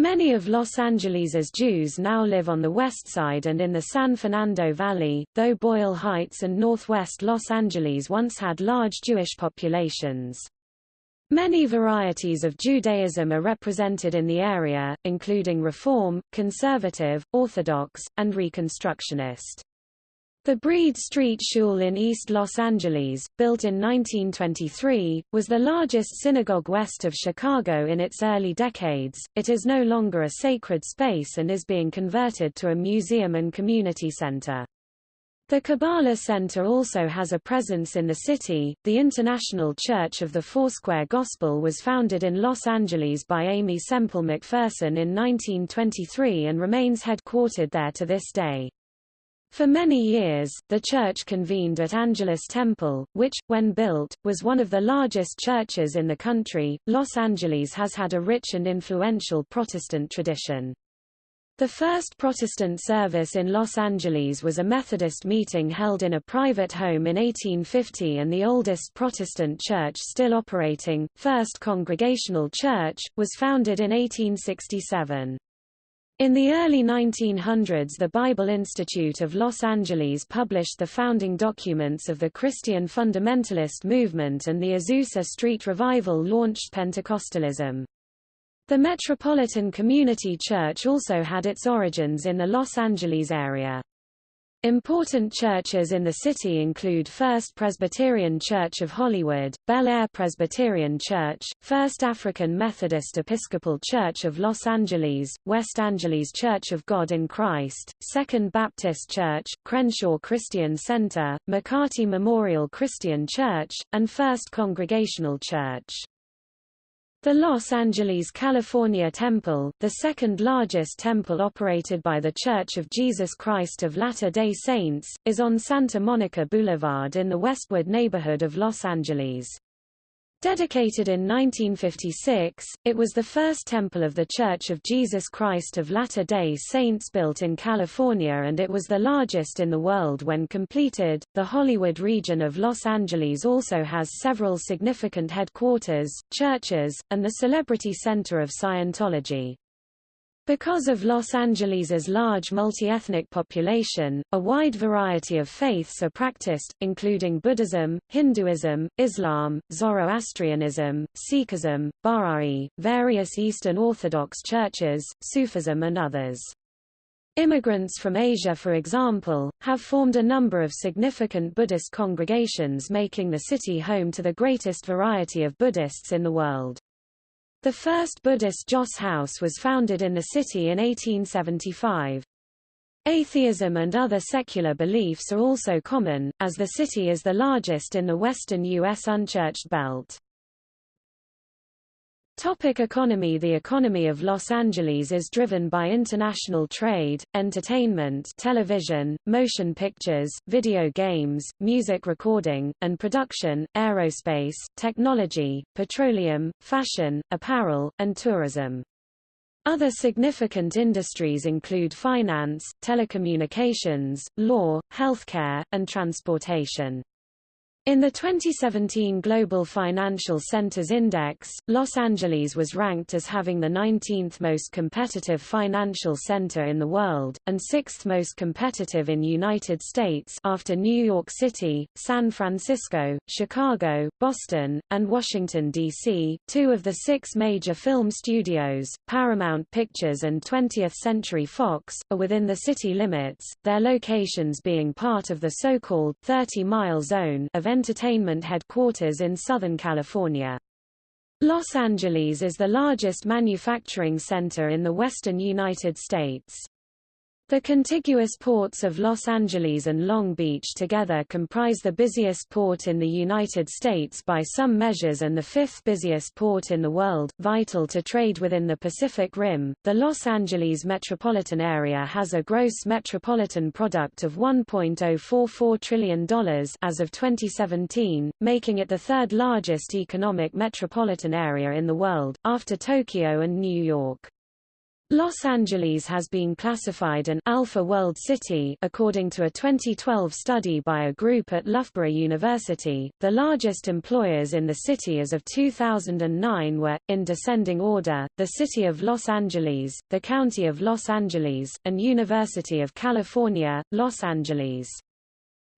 Speaker 1: Many of Los Angeles's Jews now live on the west side and in the San Fernando Valley, though Boyle Heights and northwest Los Angeles once had large Jewish populations. Many varieties of Judaism are represented in the area, including Reform, Conservative, Orthodox, and Reconstructionist. The Breed Street Shul in East Los Angeles, built in 1923, was the largest synagogue west of Chicago in its early decades. It is no longer a sacred space and is being converted to a museum and community center. The Kabbalah Center also has a presence in the city. The International Church of the Foursquare Gospel was founded in Los Angeles by Aimee Semple McPherson in 1923 and remains headquartered there to this day. For many years, the church convened at Angelus Temple, which, when built, was one of the largest churches in the country. Los Angeles has had a rich and influential Protestant tradition. The first Protestant service in Los Angeles was a Methodist meeting held in a private home in 1850 and the oldest Protestant church still operating, First Congregational Church, was founded in 1867. In the early 1900s the Bible Institute of Los Angeles published the founding documents of the Christian fundamentalist movement and the Azusa Street Revival launched Pentecostalism. The Metropolitan Community Church also had its origins in the Los Angeles area. Important churches in the city include First Presbyterian Church of Hollywood, Bel Air Presbyterian Church, First African Methodist Episcopal Church of Los Angeles, West Angeles Church of God in Christ, Second Baptist Church, Crenshaw Christian Center, McCarty Memorial Christian Church, and First Congregational Church. The Los Angeles, California Temple, the second largest temple operated by The Church of Jesus Christ of Latter-day Saints, is on Santa Monica Boulevard in the Westwood neighborhood of Los Angeles. Dedicated in 1956, it was the first temple of The Church of Jesus Christ of Latter-day Saints built in California and it was the largest in the world when completed. The Hollywood region of Los Angeles also has several significant headquarters, churches, and the Celebrity Center of Scientology. Because of Los Angeles's large multi-ethnic population, a wide variety of faiths are practiced, including Buddhism, Hinduism, Islam, Zoroastrianism, Sikhism, Bahá'í, various Eastern Orthodox churches, Sufism and others. Immigrants from Asia for example, have formed a number of significant Buddhist congregations making the city home to the greatest variety of Buddhists in the world. The first Buddhist Joss House was founded in the city in 1875. Atheism and other secular beliefs are also common, as the city is the largest in the western U.S. unchurched belt. Topic economy The economy of Los Angeles is driven by international trade, entertainment television, motion pictures, video games, music recording, and production, aerospace, technology, petroleum, fashion, apparel, and tourism. Other significant industries include finance, telecommunications, law, healthcare, and transportation. In the 2017 Global Financial Centers Index, Los Angeles was ranked as having the 19th most competitive financial center in the world, and 6th most competitive in United States after New York City, San Francisco, Chicago, Boston, and Washington, D.C. Two of the six major film studios, Paramount Pictures and 20th Century Fox, are within the city limits, their locations being part of the so-called 30-mile zone of entertainment headquarters in Southern California. Los Angeles is the largest manufacturing center in the western United States. The contiguous ports of Los Angeles and Long Beach together comprise the busiest port in the United States by some measures and the fifth busiest port in the world, vital to trade within the Pacific Rim. The Los Angeles metropolitan area has a gross metropolitan product of $1.044 trillion as of 2017, making it the third largest economic metropolitan area in the world, after Tokyo and New York. Los Angeles has been classified an Alpha World City according to a 2012 study by a group at Loughborough University. The largest employers in the city as of 2009 were, in descending order, the City of Los Angeles, the County of Los Angeles, and University of California, Los Angeles.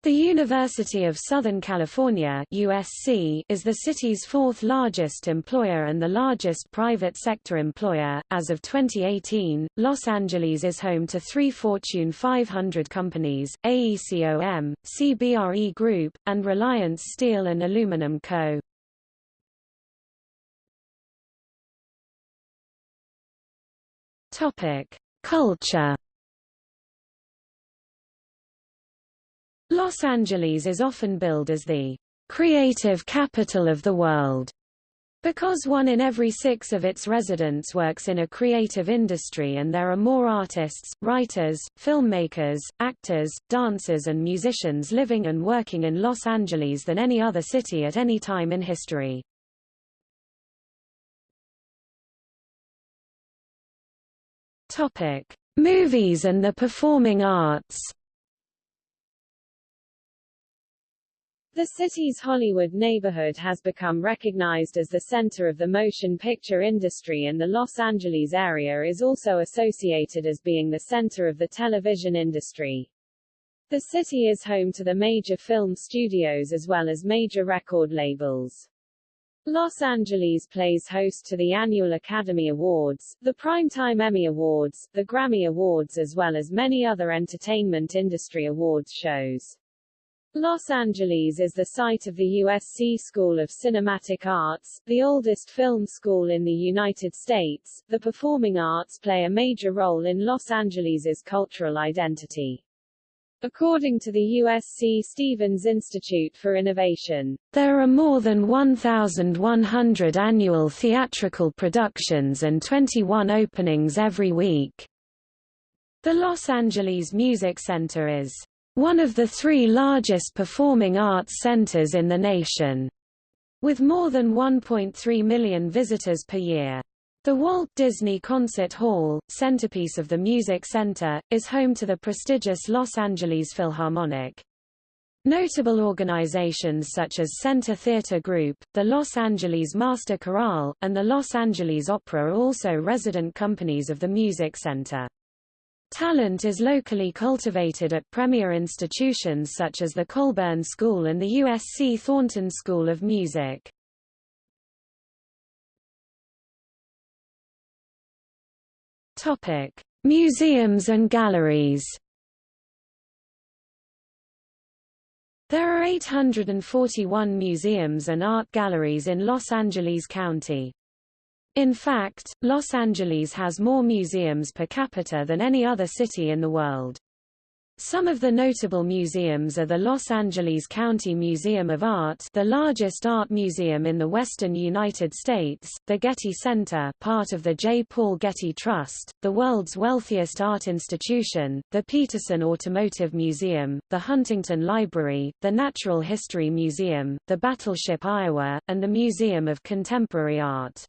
Speaker 1: The University of Southern California USC is the city's fourth largest employer and the largest private sector employer. As of 2018, Los Angeles is home to three Fortune 500 companies, AECOM, CBRE Group, and Reliance Steel and Aluminum Co. Topic: Culture Los Angeles is often billed as the creative capital of the world. Because one in every six of its residents works in a creative industry and there are more artists, writers, filmmakers, actors, dancers and musicians living and working in Los Angeles than any other city at any time in history. Topic: Movies and the performing arts. The city's Hollywood neighborhood has become recognized as the center of the motion picture industry and the Los Angeles area is also associated as being the center of the television industry. The city is home to the major film studios as well as major record labels. Los Angeles plays host to the annual Academy Awards, the Primetime Emmy Awards, the Grammy Awards as well as many other entertainment industry awards shows. Los Angeles is the site of the USC School of Cinematic Arts, the oldest film school in the United States. The performing arts play a major role in Los Angeles's cultural identity. According to the USC Stevens Institute for Innovation, there are more than 1,100 annual theatrical productions and 21 openings every week. The Los Angeles Music Center is one of the three largest performing arts centers in the nation, with more than 1.3 million visitors per year. The Walt Disney Concert Hall, centerpiece of the Music Center, is home to the prestigious Los Angeles Philharmonic. Notable organizations such as Center Theater Group, the Los Angeles Master Chorale, and the Los Angeles Opera are also resident companies of the Music Center. Talent is locally cultivated at premier institutions such as the Colburn School and the USC Thornton School of Music. Topic: Museums and galleries. There are 841 museums and art galleries in Los Angeles County. In fact, Los Angeles has more museums per capita than any other city in the world. Some of the notable museums are the Los Angeles County Museum of Art the largest art museum in the western United States, the Getty Center part of the J. Paul Getty Trust, the world's wealthiest art institution, the Petersen Automotive Museum, the Huntington Library, the Natural History Museum, the Battleship Iowa, and the Museum of Contemporary Art.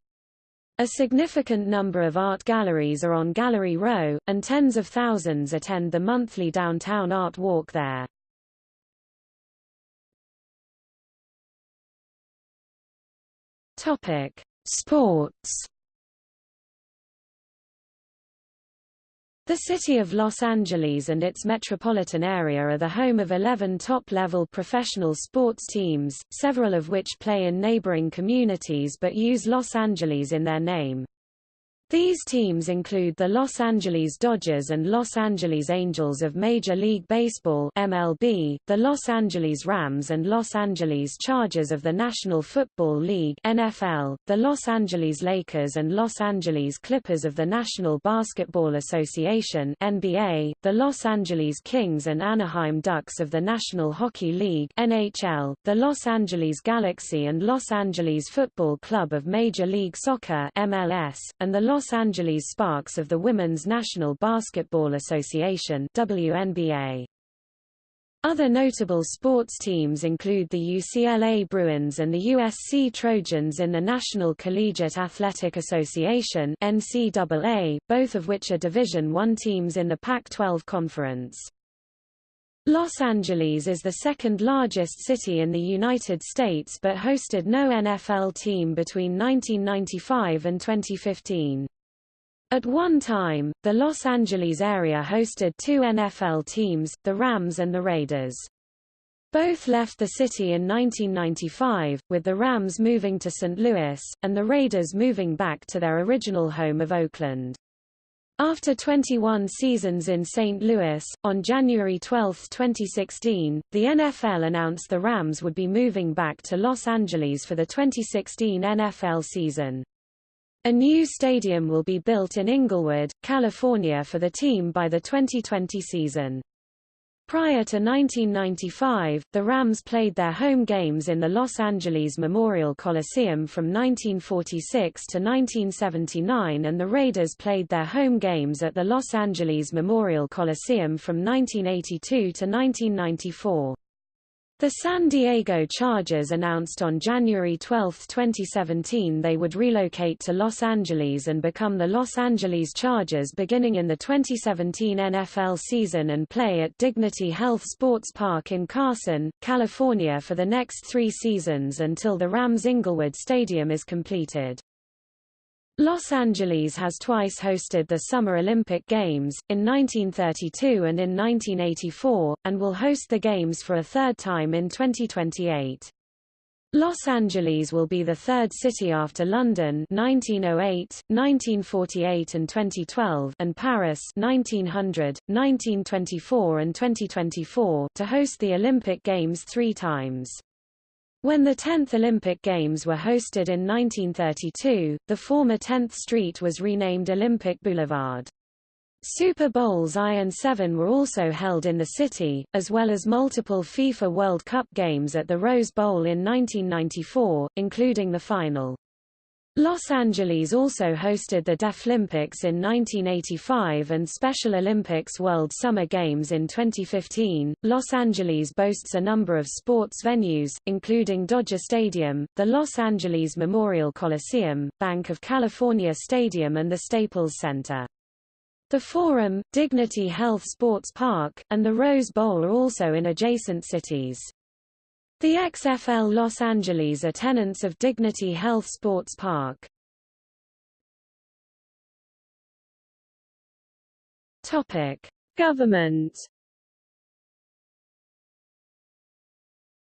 Speaker 1: A significant number of art galleries are on Gallery Row, and tens of thousands attend the monthly downtown art walk there. Topic: Sports The city of Los Angeles and its metropolitan area are the home of 11 top-level professional sports teams, several of which play in neighboring communities but use Los Angeles in their name. These teams include the Los Angeles Dodgers and Los Angeles Angels of Major League Baseball MLB, the Los Angeles Rams and Los Angeles Chargers of the National Football League NFL, the Los Angeles Lakers and Los Angeles Clippers of the National Basketball Association NBA, the Los Angeles Kings and Anaheim Ducks of the National Hockey League NHL, the Los Angeles Galaxy and Los Angeles Football Club of Major League Soccer MLS, and the Los Los Angeles Sparks of the Women's National Basketball Association WNBA. Other notable sports teams include the UCLA Bruins and the USC Trojans in the National Collegiate Athletic Association NCAA, both of which are Division I teams in the Pac-12 Conference. Los Angeles is the second largest city in the United States but hosted no NFL team between 1995 and 2015. At one time, the Los Angeles area hosted two NFL teams, the Rams and the Raiders. Both left the city in 1995, with the Rams moving to St. Louis, and the Raiders moving back to their original home of Oakland. After 21 seasons in St. Louis, on January 12, 2016, the NFL announced the Rams would be moving back to Los Angeles for the 2016 NFL season. A new stadium will be built in Inglewood, California for the team by the 2020 season. Prior to 1995, the Rams played their home games in the Los Angeles Memorial Coliseum from 1946 to 1979 and the Raiders played their home games at the Los Angeles Memorial Coliseum from 1982 to 1994. The San Diego Chargers announced on January 12, 2017 they would relocate to Los Angeles and become the Los Angeles Chargers beginning in the 2017 NFL season and play at Dignity Health Sports Park in Carson, California for the next three seasons until the Rams Inglewood Stadium is completed. Los Angeles has twice hosted the Summer Olympic Games, in 1932 and in 1984, and will host the Games for a third time in 2028. Los Angeles will be the third city after London 1908, 1948 and 2012 and Paris 1900, 1924 and 2024 to host the Olympic Games three times. When the 10th Olympic Games were hosted in 1932, the former 10th Street was renamed Olympic Boulevard. Super Bowls I and VII were also held in the city, as well as multiple FIFA World Cup games at the Rose Bowl in 1994, including the final. Los Angeles also hosted the Deaflympics in 1985 and Special Olympics World Summer Games in 2015. Los Angeles boasts a number of sports venues, including Dodger Stadium, the Los Angeles Memorial Coliseum, Banc of California Stadium and the Staples Center. The Forum, Dignity Health Sports Park, and the Rose Bowl are also in adjacent cities. The XFL Los Angeles are tenants of Dignity Health Sports Park. Topic: Government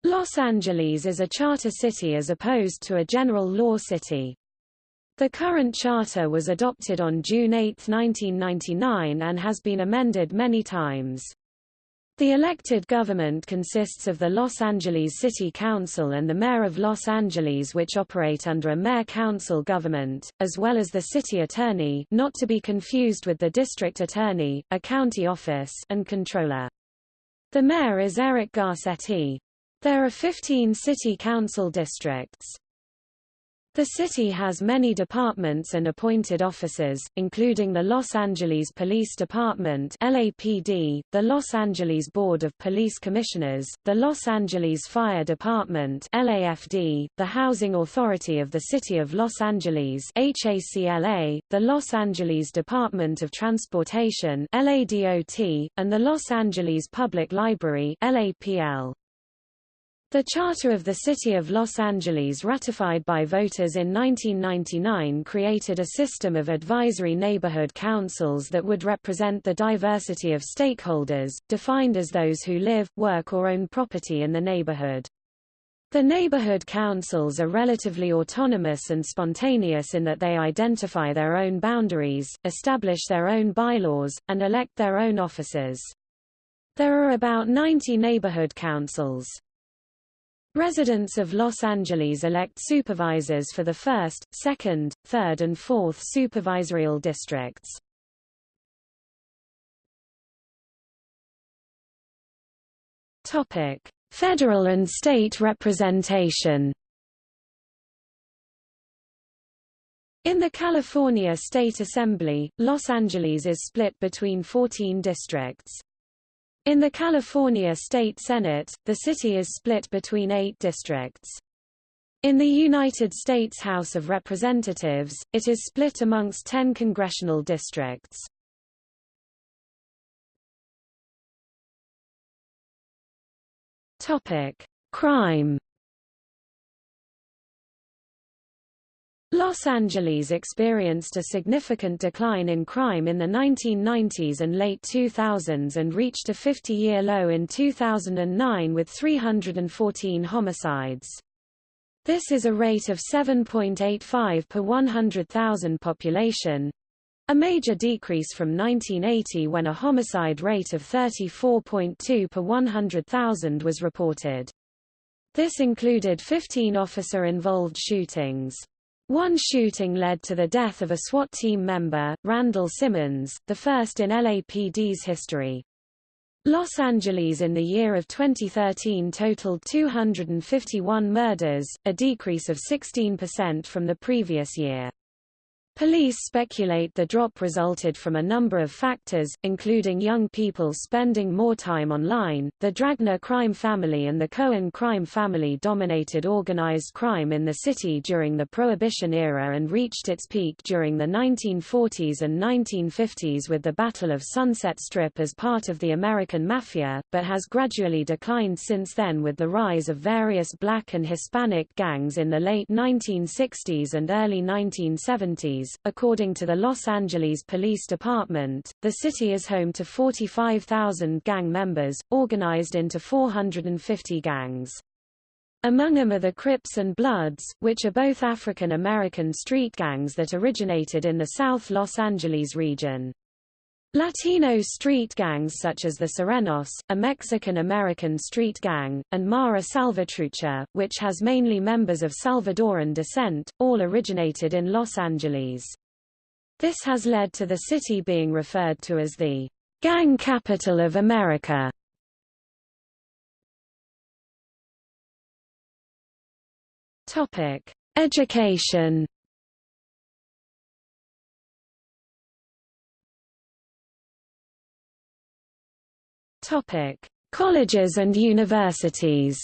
Speaker 1: Los Angeles is a charter city as opposed to a general law city. The current charter was adopted on June 8, 1999 and has been amended many times. The elected government consists of the Los Angeles City Council and the Mayor of Los Angeles which operate under a mayor-council government, as well as the city attorney not to be confused with the district attorney, a county office and controller. The mayor is Eric Garcetti. There are 15 city council districts. The city has many departments and appointed officers, including the Los Angeles Police Department LAPD, the Los Angeles Board of Police Commissioners, the Los Angeles Fire Department LAFD, the Housing Authority of the City of Los Angeles HACLA, the Los Angeles Department of Transportation LADOT, and the Los Angeles Public Library LAPL. The Charter of the City of Los Angeles ratified by voters in 1999 created a system of advisory neighborhood councils that would represent the diversity of stakeholders, defined as those who live, work or own property in the neighborhood. The neighborhood councils are relatively autonomous and spontaneous in that they identify their own boundaries, establish their own bylaws, and elect their own officers. There are about 90 neighborhood councils. Residents of Los Angeles elect supervisors for the first, second, third and fourth supervisorial districts. Topic: Federal and state representation. In the California State Assembly, Los Angeles is split between 14 districts. In the California State Senate, the city is split between eight districts. In the United States House of Representatives, it is split amongst ten congressional districts. Crime Los Angeles experienced a significant decline in crime in the 1990s and late 2000s and reached a 50-year low in 2009 with 314 homicides. This is a rate of 7.85 per 100,000 population, a major decrease from 1980 when a homicide rate of 34.2 per 100,000 was reported. This included 15 officer-involved shootings. One shooting led to the death of a SWAT team member, Randall Simmons, the first in LAPD's history. Los Angeles in the year of 2013 totaled 251 murders, a decrease of 16% from the previous year. Police speculate the drop resulted from a number of factors, including young people spending more time online. The Dragna crime family and the Cohen crime family dominated organized crime in the city during the Prohibition era and reached its peak during the 1940s and 1950s with the Battle of Sunset Strip as part of the American Mafia, but has gradually declined since then with the rise of various black and Hispanic gangs in the late 1960s and early 1970s according to the Los Angeles Police Department, the city is home to 45,000 gang members, organized into 450 gangs. Among them are the Crips and Bloods, which are both African American street gangs that originated in the South Los Angeles region. Latino street gangs such as the Sureños, a Mexican-American street gang, and Mara Salvatrucha, which has mainly members of Salvadoran descent, all originated in Los Angeles. This has led to the city being referred to as the gang capital of America. Topic: Education Topic: Colleges and universities.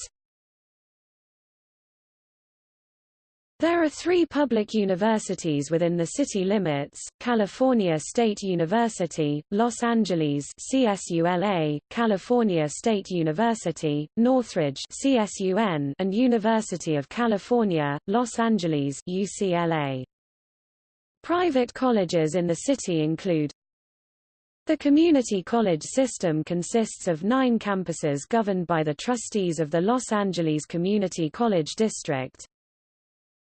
Speaker 1: There are three public universities within the city limits, California State University, Los Angeles CSULA, California State University, Northridge CSUN, and University of California, Los Angeles UCLA. Private colleges in the city include the community college system consists of nine campuses governed by the trustees of the Los Angeles Community College District,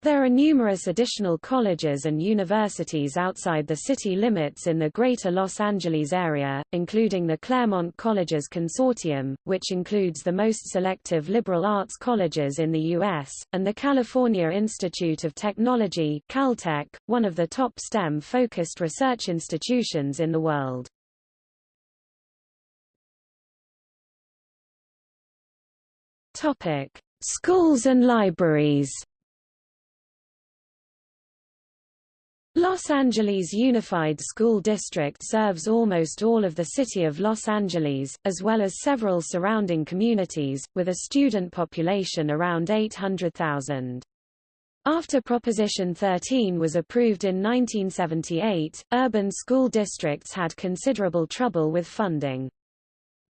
Speaker 1: there are numerous additional colleges and universities outside the city limits in the greater Los Angeles area, including the Claremont Colleges Consortium, which includes the most selective liberal arts colleges in the U.S., and the California Institute of Technology Caltech, one of the top STEM-focused research institutions in the world. Schools and libraries Los Angeles Unified School District serves almost all of the city of Los Angeles, as well as several surrounding communities, with a student population around 800,000. After Proposition 13 was approved in 1978, urban school districts had considerable trouble with funding.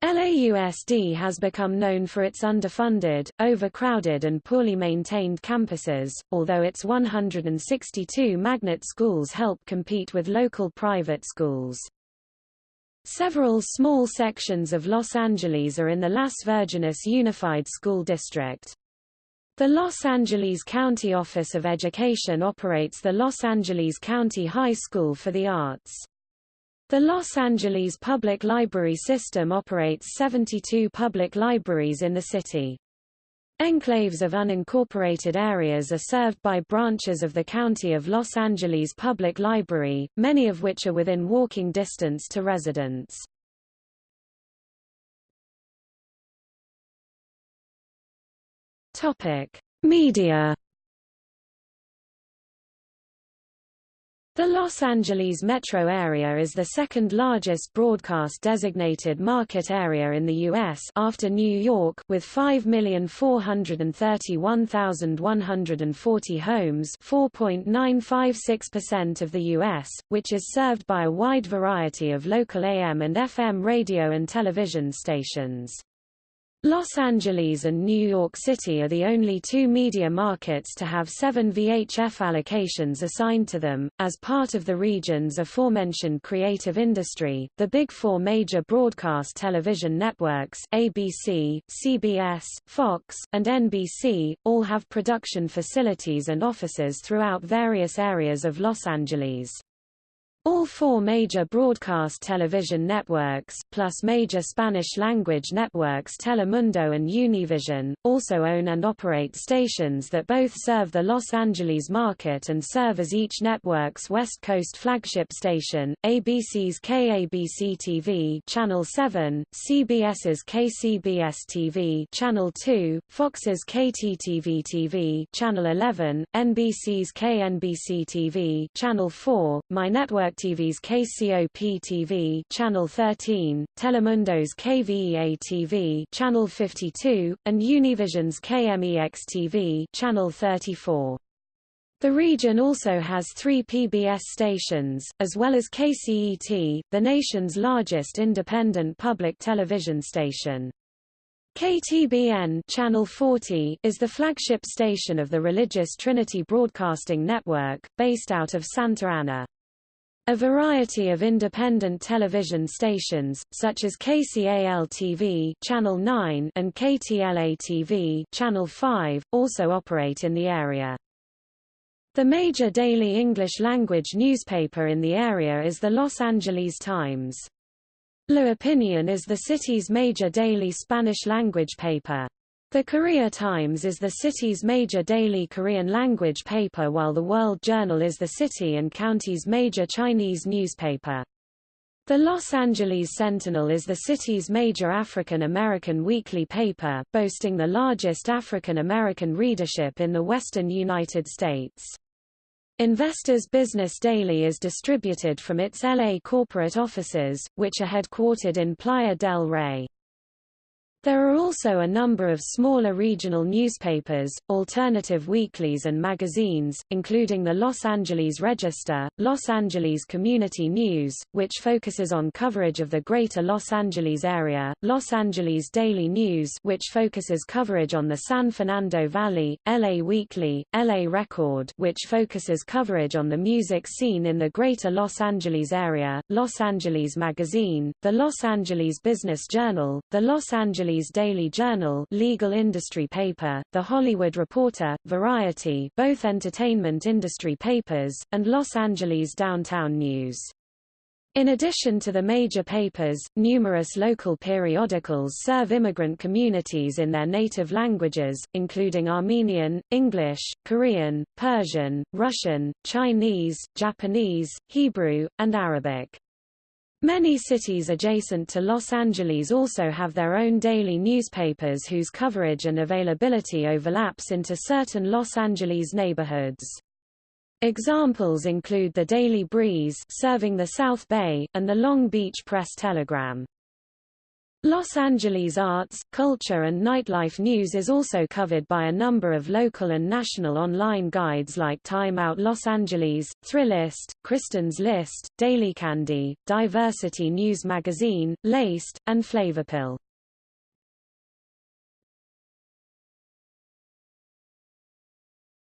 Speaker 1: LAUSD has become known for its underfunded, overcrowded and poorly maintained campuses, although its 162 magnet schools help compete with local private schools. Several small sections of Los Angeles are in the Las Virgenes Unified School District. The Los Angeles County Office of Education operates the Los Angeles County High School for the Arts. The Los Angeles Public Library System operates 72 public libraries in the city. Enclaves of unincorporated areas are served by branches of the County of Los Angeles Public Library, many of which are within walking distance to residents. Media The Los Angeles metro area is the second largest broadcast-designated market area in the U.S. after New York with 5,431,140 homes 4.956% of the U.S., which is served by a wide variety of local AM and FM radio and television stations. Los Angeles and New York City are the only two media markets to have seven VHF allocations assigned to them. As part of the region's aforementioned creative industry, the big four major broadcast television networks ABC, CBS, Fox, and NBC, all have production facilities and offices throughout various areas of Los Angeles. All four major broadcast television networks, plus major Spanish-language networks Telemundo and Univision, also own and operate stations that both serve the Los Angeles market and serve as each network's West Coast flagship station, ABC's KABC TV Channel 7, CBS's KCBS TV Channel 2, Fox's KTTV TV Channel 11, NBC's KNBC TV Channel 4, My Network TV's KCOP TV Channel 13, Telemundo's KVEA TV Channel 52, and Univision's KMEX TV Channel 34. The region also has three PBS stations, as well as KCET, the nation's largest independent public television station. KTBN Channel 40 is the flagship station of the religious Trinity Broadcasting Network, based out of Santa Ana. A variety of independent television stations, such as KCAL-TV Channel 9 and KTLA-TV Channel 5, also operate in the area. The major daily English-language newspaper in the area is the Los Angeles Times. La Opinion is the city's major daily Spanish-language paper. The Korea Times is the city's major daily Korean language paper while the World Journal is the city and county's major Chinese newspaper. The Los Angeles Sentinel is the city's major African American weekly paper, boasting the largest African American readership in the western United States. Investors Business Daily is distributed from its LA corporate offices, which are headquartered in Playa del Rey. There are also a number of smaller regional newspapers, alternative weeklies and magazines, including the Los Angeles Register, Los Angeles Community News, which focuses on coverage of the greater Los Angeles area, Los Angeles Daily News which focuses coverage on the San Fernando Valley, LA Weekly, LA Record which focuses coverage on the music scene in the greater Los Angeles area, Los Angeles Magazine, the Los Angeles Business Journal, the Los Angeles Angeles Daily Journal legal industry paper, The Hollywood Reporter, Variety both entertainment industry papers, and Los Angeles Downtown News. In addition to the major papers, numerous local periodicals serve immigrant communities in their native languages, including Armenian, English, Korean, Persian, Russian, Chinese, Japanese, Hebrew, and Arabic. Many cities adjacent to Los Angeles also have their own daily newspapers whose coverage and availability overlaps into certain Los Angeles neighborhoods. Examples include the Daily Breeze serving the South Bay, and the Long Beach Press-Telegram. Los Angeles arts, culture and nightlife news is also covered by a number of local and national online guides like Time Out Los Angeles, Thrillist, Kristin's List, Daily Candy, Diversity News Magazine, LAist, and Flavorpill.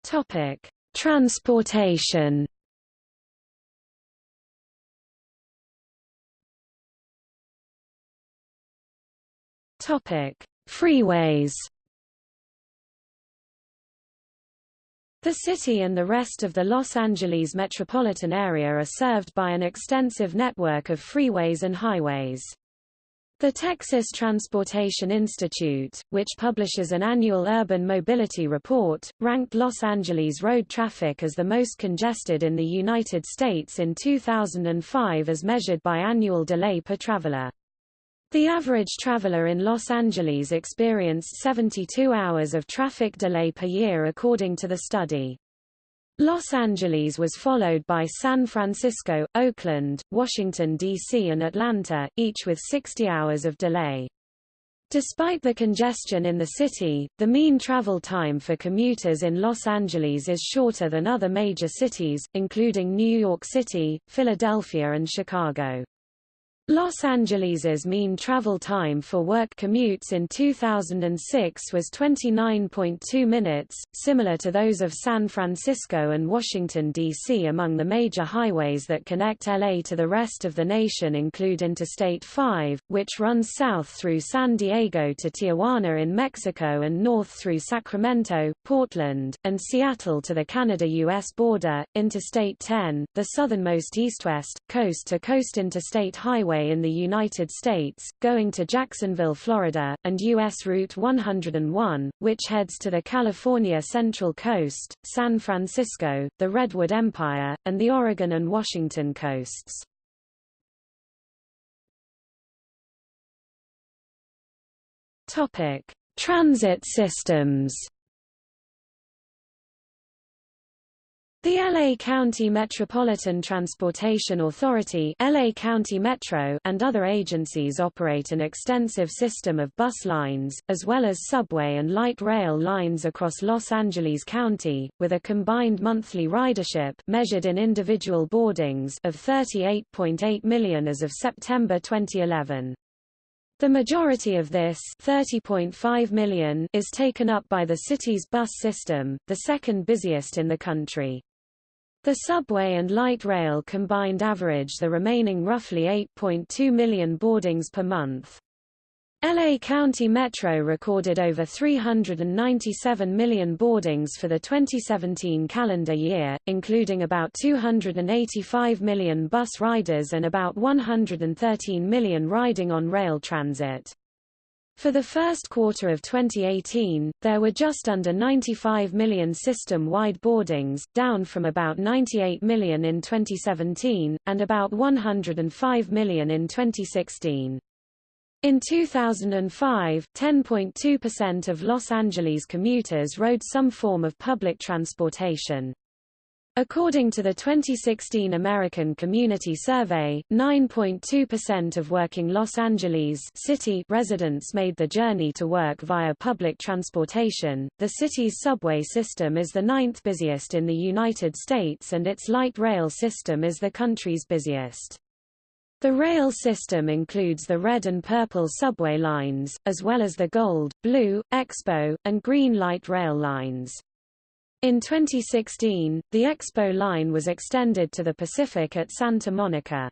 Speaker 1: Topic: Transportation Topic: Freeways. The city and the rest of the Los Angeles metropolitan area are served by an extensive network of freeways and highways. The Texas Transportation Institute, which publishes an annual urban mobility report, ranked Los Angeles road traffic as the most congested in the United States in 2005 as measured by annual delay per traveler. The average traveler in Los Angeles experienced 72 hours of traffic delay per year according to the study. Los Angeles was followed by San Francisco, Oakland, Washington, D.C. and Atlanta, each with 60 hours of delay. Despite the congestion in the city, the mean travel time for commuters in Los Angeles is shorter than other major cities, including New York City, Philadelphia and Chicago. Los Angeles's mean travel time for work commutes in 2006 was 29.2 minutes, similar to those of San Francisco and Washington, D.C. Among the major highways that connect LA to the rest of the nation include Interstate 5, which runs south through San Diego to Tijuana in Mexico and north through Sacramento, Portland, and Seattle to the Canada-U.S. border, Interstate 10, the southernmost east-west, coast-to-coast interstate highway Highway in the United States, going to Jacksonville, Florida, and U.S. Route 101, which heads to the California Central Coast, San Francisco, the Redwood Empire, and the Oregon and Washington coasts. Topic: Transit systems. The LA County Metropolitan Transportation Authority LA County Metro and other agencies operate an extensive system of bus lines, as well as subway and light rail lines across Los Angeles County, with a combined monthly ridership measured in individual boardings of 38.8 million as of September 2011. The majority of this 30.5 million is taken up by the city's bus system, the second busiest in the country. The subway and light rail combined average the remaining roughly 8.2 million boardings per month. LA County Metro recorded over 397 million boardings for the 2017 calendar year, including about 285 million bus riders and about 113 million riding on rail transit. For the first quarter of 2018, there were just under 95 million system-wide boardings, down from about 98 million in 2017, and about 105 million in 2016. In 2005, 10.2% of Los Angeles commuters rode some form of public transportation. According to the 2016 American Community Survey, 9.2% of working Los Angeles city residents made the journey to work via public transportation. The city's subway system is the ninth busiest in the United States and its light rail system is the country's busiest. The rail system includes the red and purple subway lines, as well as the gold, blue, expo, and green light rail lines. In 2016, the Expo line was extended to the Pacific at Santa Monica.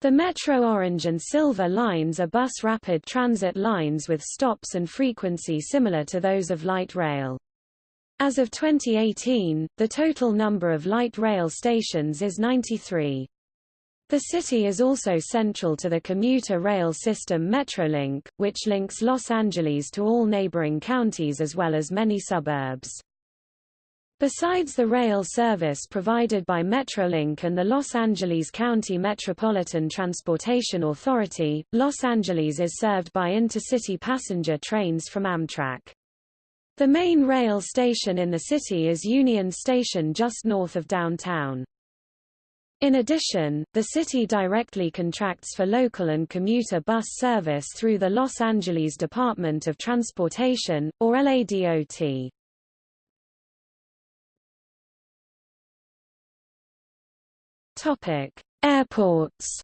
Speaker 1: The Metro Orange and Silver lines are bus rapid transit lines with stops and frequency similar to those of light rail. As of 2018, the total number of light rail stations is 93. The city is also central to the commuter rail system Metrolink, which links Los Angeles to all neighboring counties as well as many suburbs. Besides the rail service provided by Metrolink and the Los Angeles County Metropolitan Transportation Authority, Los Angeles is served by intercity passenger trains from Amtrak. The main rail station in the city is Union Station just north of downtown. In addition, the city directly contracts for local and commuter bus service through the Los Angeles Department of Transportation, or LADOT. Airports.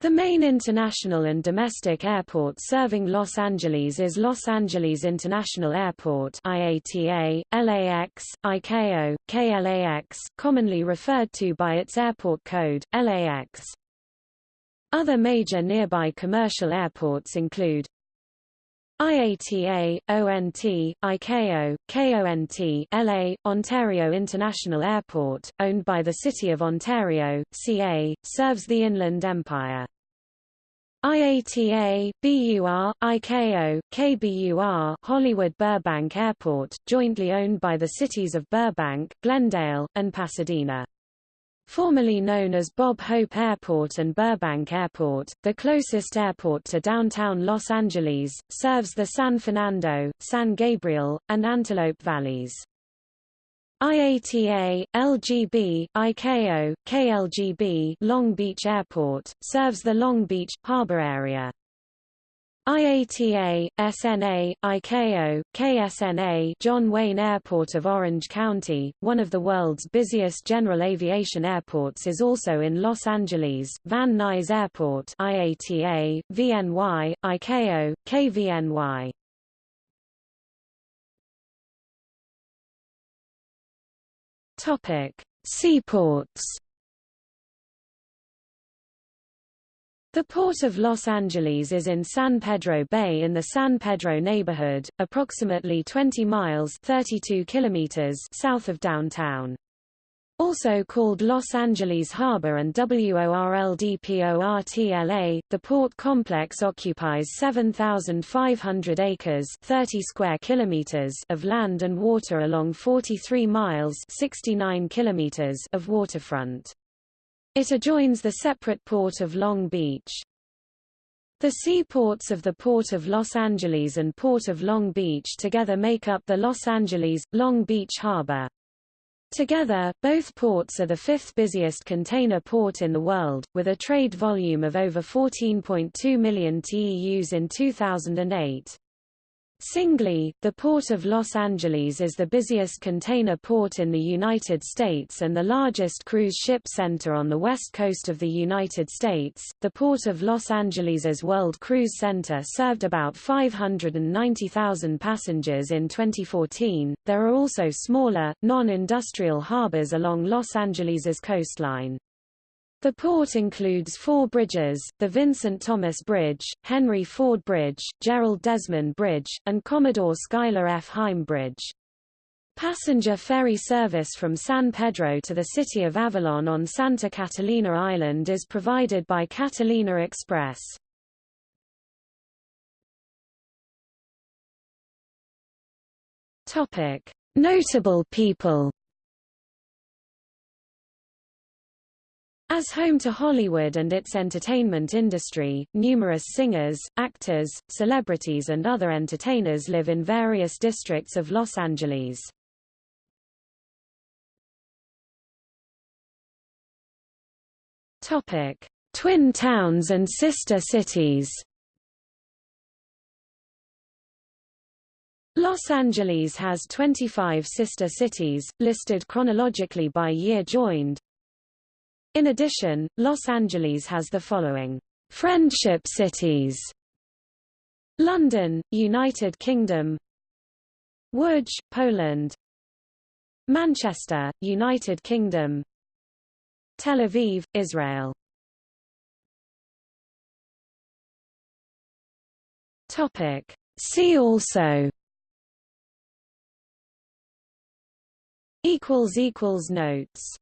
Speaker 1: The main international and domestic airport serving Los Angeles is Los Angeles International Airport IATA, LAX, ICAO, KLAX, commonly referred to by its airport code, LAX. Other major nearby commercial airports include IATA, ONT, ICAO, KONT LA, Ontario International Airport, owned by the City of Ontario, CA, serves the Inland Empire. IATA, BUR, ICAO, KBUR Hollywood Burbank Airport, jointly owned by the cities of Burbank, Glendale, and Pasadena. Formerly known as Bob Hope Airport and Burbank Airport, the closest airport to downtown Los Angeles, serves the San Fernando, San Gabriel, and Antelope valleys. IATA, LGB, ICAO, KLGB Long Beach Airport, serves the Long Beach, harbor area. IATA, SNA, ICAO, KSNA John Wayne Airport of Orange County, one of the world's busiest general aviation airports is also in Los Angeles, Van Nuys Airport IATA, VNY, ICAO, KVNY. Seaports The Port of Los Angeles is in San Pedro Bay in the San Pedro neighborhood, approximately 20 miles 32 kilometers south of downtown. Also called Los Angeles Harbor and WORLDPORTLA, the port complex occupies 7,500 acres 30 square kilometers of land and water along 43 miles 69 kilometers of waterfront. It adjoins the separate Port of Long Beach. The seaports of the Port of Los Angeles and Port of Long Beach together make up the Los Angeles-Long Beach Harbor. Together, both ports are the fifth busiest container port in the world, with a trade volume of over 14.2 million TEUs in 2008. Singly, the Port of Los Angeles is the busiest container port in the United States and the largest cruise ship center on the west coast of the United States. The Port of Los Angeles's World Cruise Center served about 590,000 passengers in 2014. There are also smaller, non-industrial harbors along Los Angeles's coastline. The port includes four bridges, the Vincent Thomas Bridge, Henry Ford Bridge, Gerald Desmond Bridge, and Commodore Schuyler F. Heim Bridge. Passenger ferry service from San Pedro to the city of Avalon on Santa Catalina Island is provided by Catalina Express. Notable people As home to Hollywood and its entertainment industry, numerous singers, actors, celebrities and other entertainers live in various districts of Los Angeles. Topic: Twin towns and sister cities. Los Angeles has 25 sister cities, listed chronologically by year joined, in addition, Los Angeles has the following friendship cities. London, United Kingdom Łódź, Poland Manchester, United Kingdom Tel Aviv, Israel Topic. See also Notes